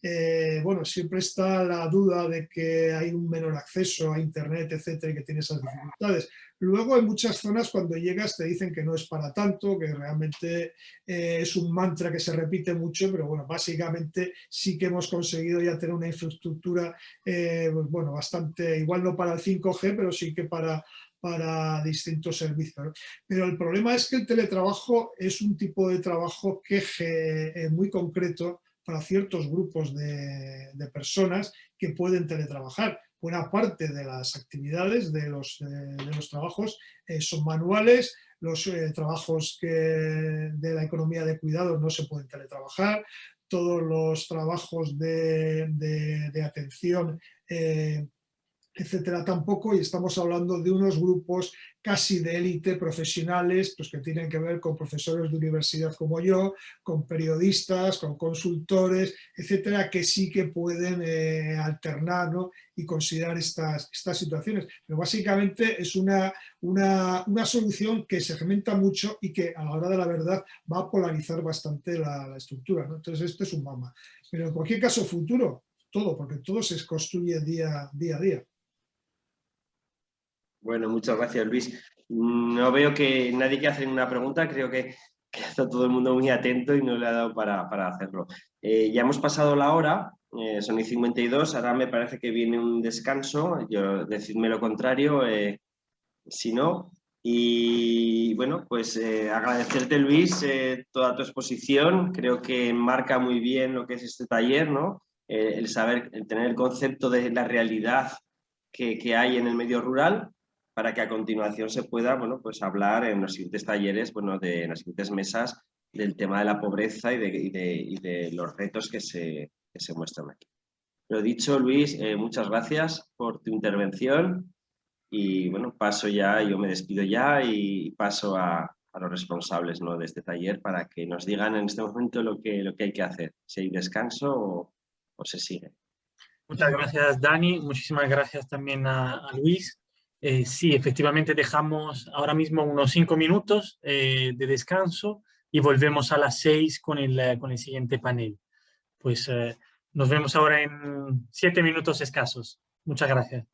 eh, bueno, siempre está la duda de que hay un menor acceso a internet, etcétera, y que tiene esas dificultades. Luego hay muchas zonas cuando llegas te dicen que no es para tanto, que realmente eh, es un mantra que se repite mucho, pero bueno, básicamente sí que hemos conseguido ya tener una infraestructura, pues bueno, bastante, igual no para el 5G, pero sí que para, para distintos servicios. Pero el problema es que el teletrabajo es un tipo de trabajo que es muy concreto para ciertos grupos de, personas que pueden teletrabajar. Buena parte de las actividades de los, trabajos eh, son manuales, los eh, trabajos de la economía de cuidado no se pueden teletrabajar, todos los trabajos de, atención eh, etcétera, tampoco, y estamos hablando de unos grupos casi de élite profesionales, pues que tienen que ver con profesores de universidad como yo, con periodistas, con consultores, etcétera, que sí que pueden eh, alternar y considerar estas, estas situaciones. Pero básicamente es una, una, solución que se segmenta mucho y que a la hora de la verdad va a polarizar bastante la, estructura. Entonces esto es un mama. Pero en cualquier caso futuro, todo, porque todo se construye día, día a día. Bueno, muchas gracias Luis. No veo que nadie quiera hacer una pregunta, creo que, está todo el mundo muy atento y no le ha dado para, hacerlo. Eh, ya hemos pasado la hora, eh, son y 52, ahora me parece que viene un descanso, yo decidme lo contrario, eh, si no. Y bueno, pues agradecerte Luis toda tu exposición, creo que marca muy bien lo que es este taller, ¿no? el saber, el tener el concepto de la realidad que, que hay en el medio rural para que a continuación se pueda bueno, pues hablar en los siguientes talleres, bueno, de, en las siguientes mesas del tema de la pobreza y de, los retos que se, se, muestran aquí. Lo dicho, Luis, eh, muchas gracias por tu intervención y bueno, paso ya, yo me despido ya y paso a, los responsables ¿no? de este taller para que nos digan en este momento lo que, lo que hay que hacer, si hay descanso o, se sigue. Muchas gracias, Dani. Muchísimas gracias también a Luis. Eh, sí, efectivamente dejamos ahora mismo unos cinco minutos eh, de descanso y volvemos a las seis con el, eh, con el siguiente panel. Pues nos vemos ahora en siete minutos escasos. Muchas gracias.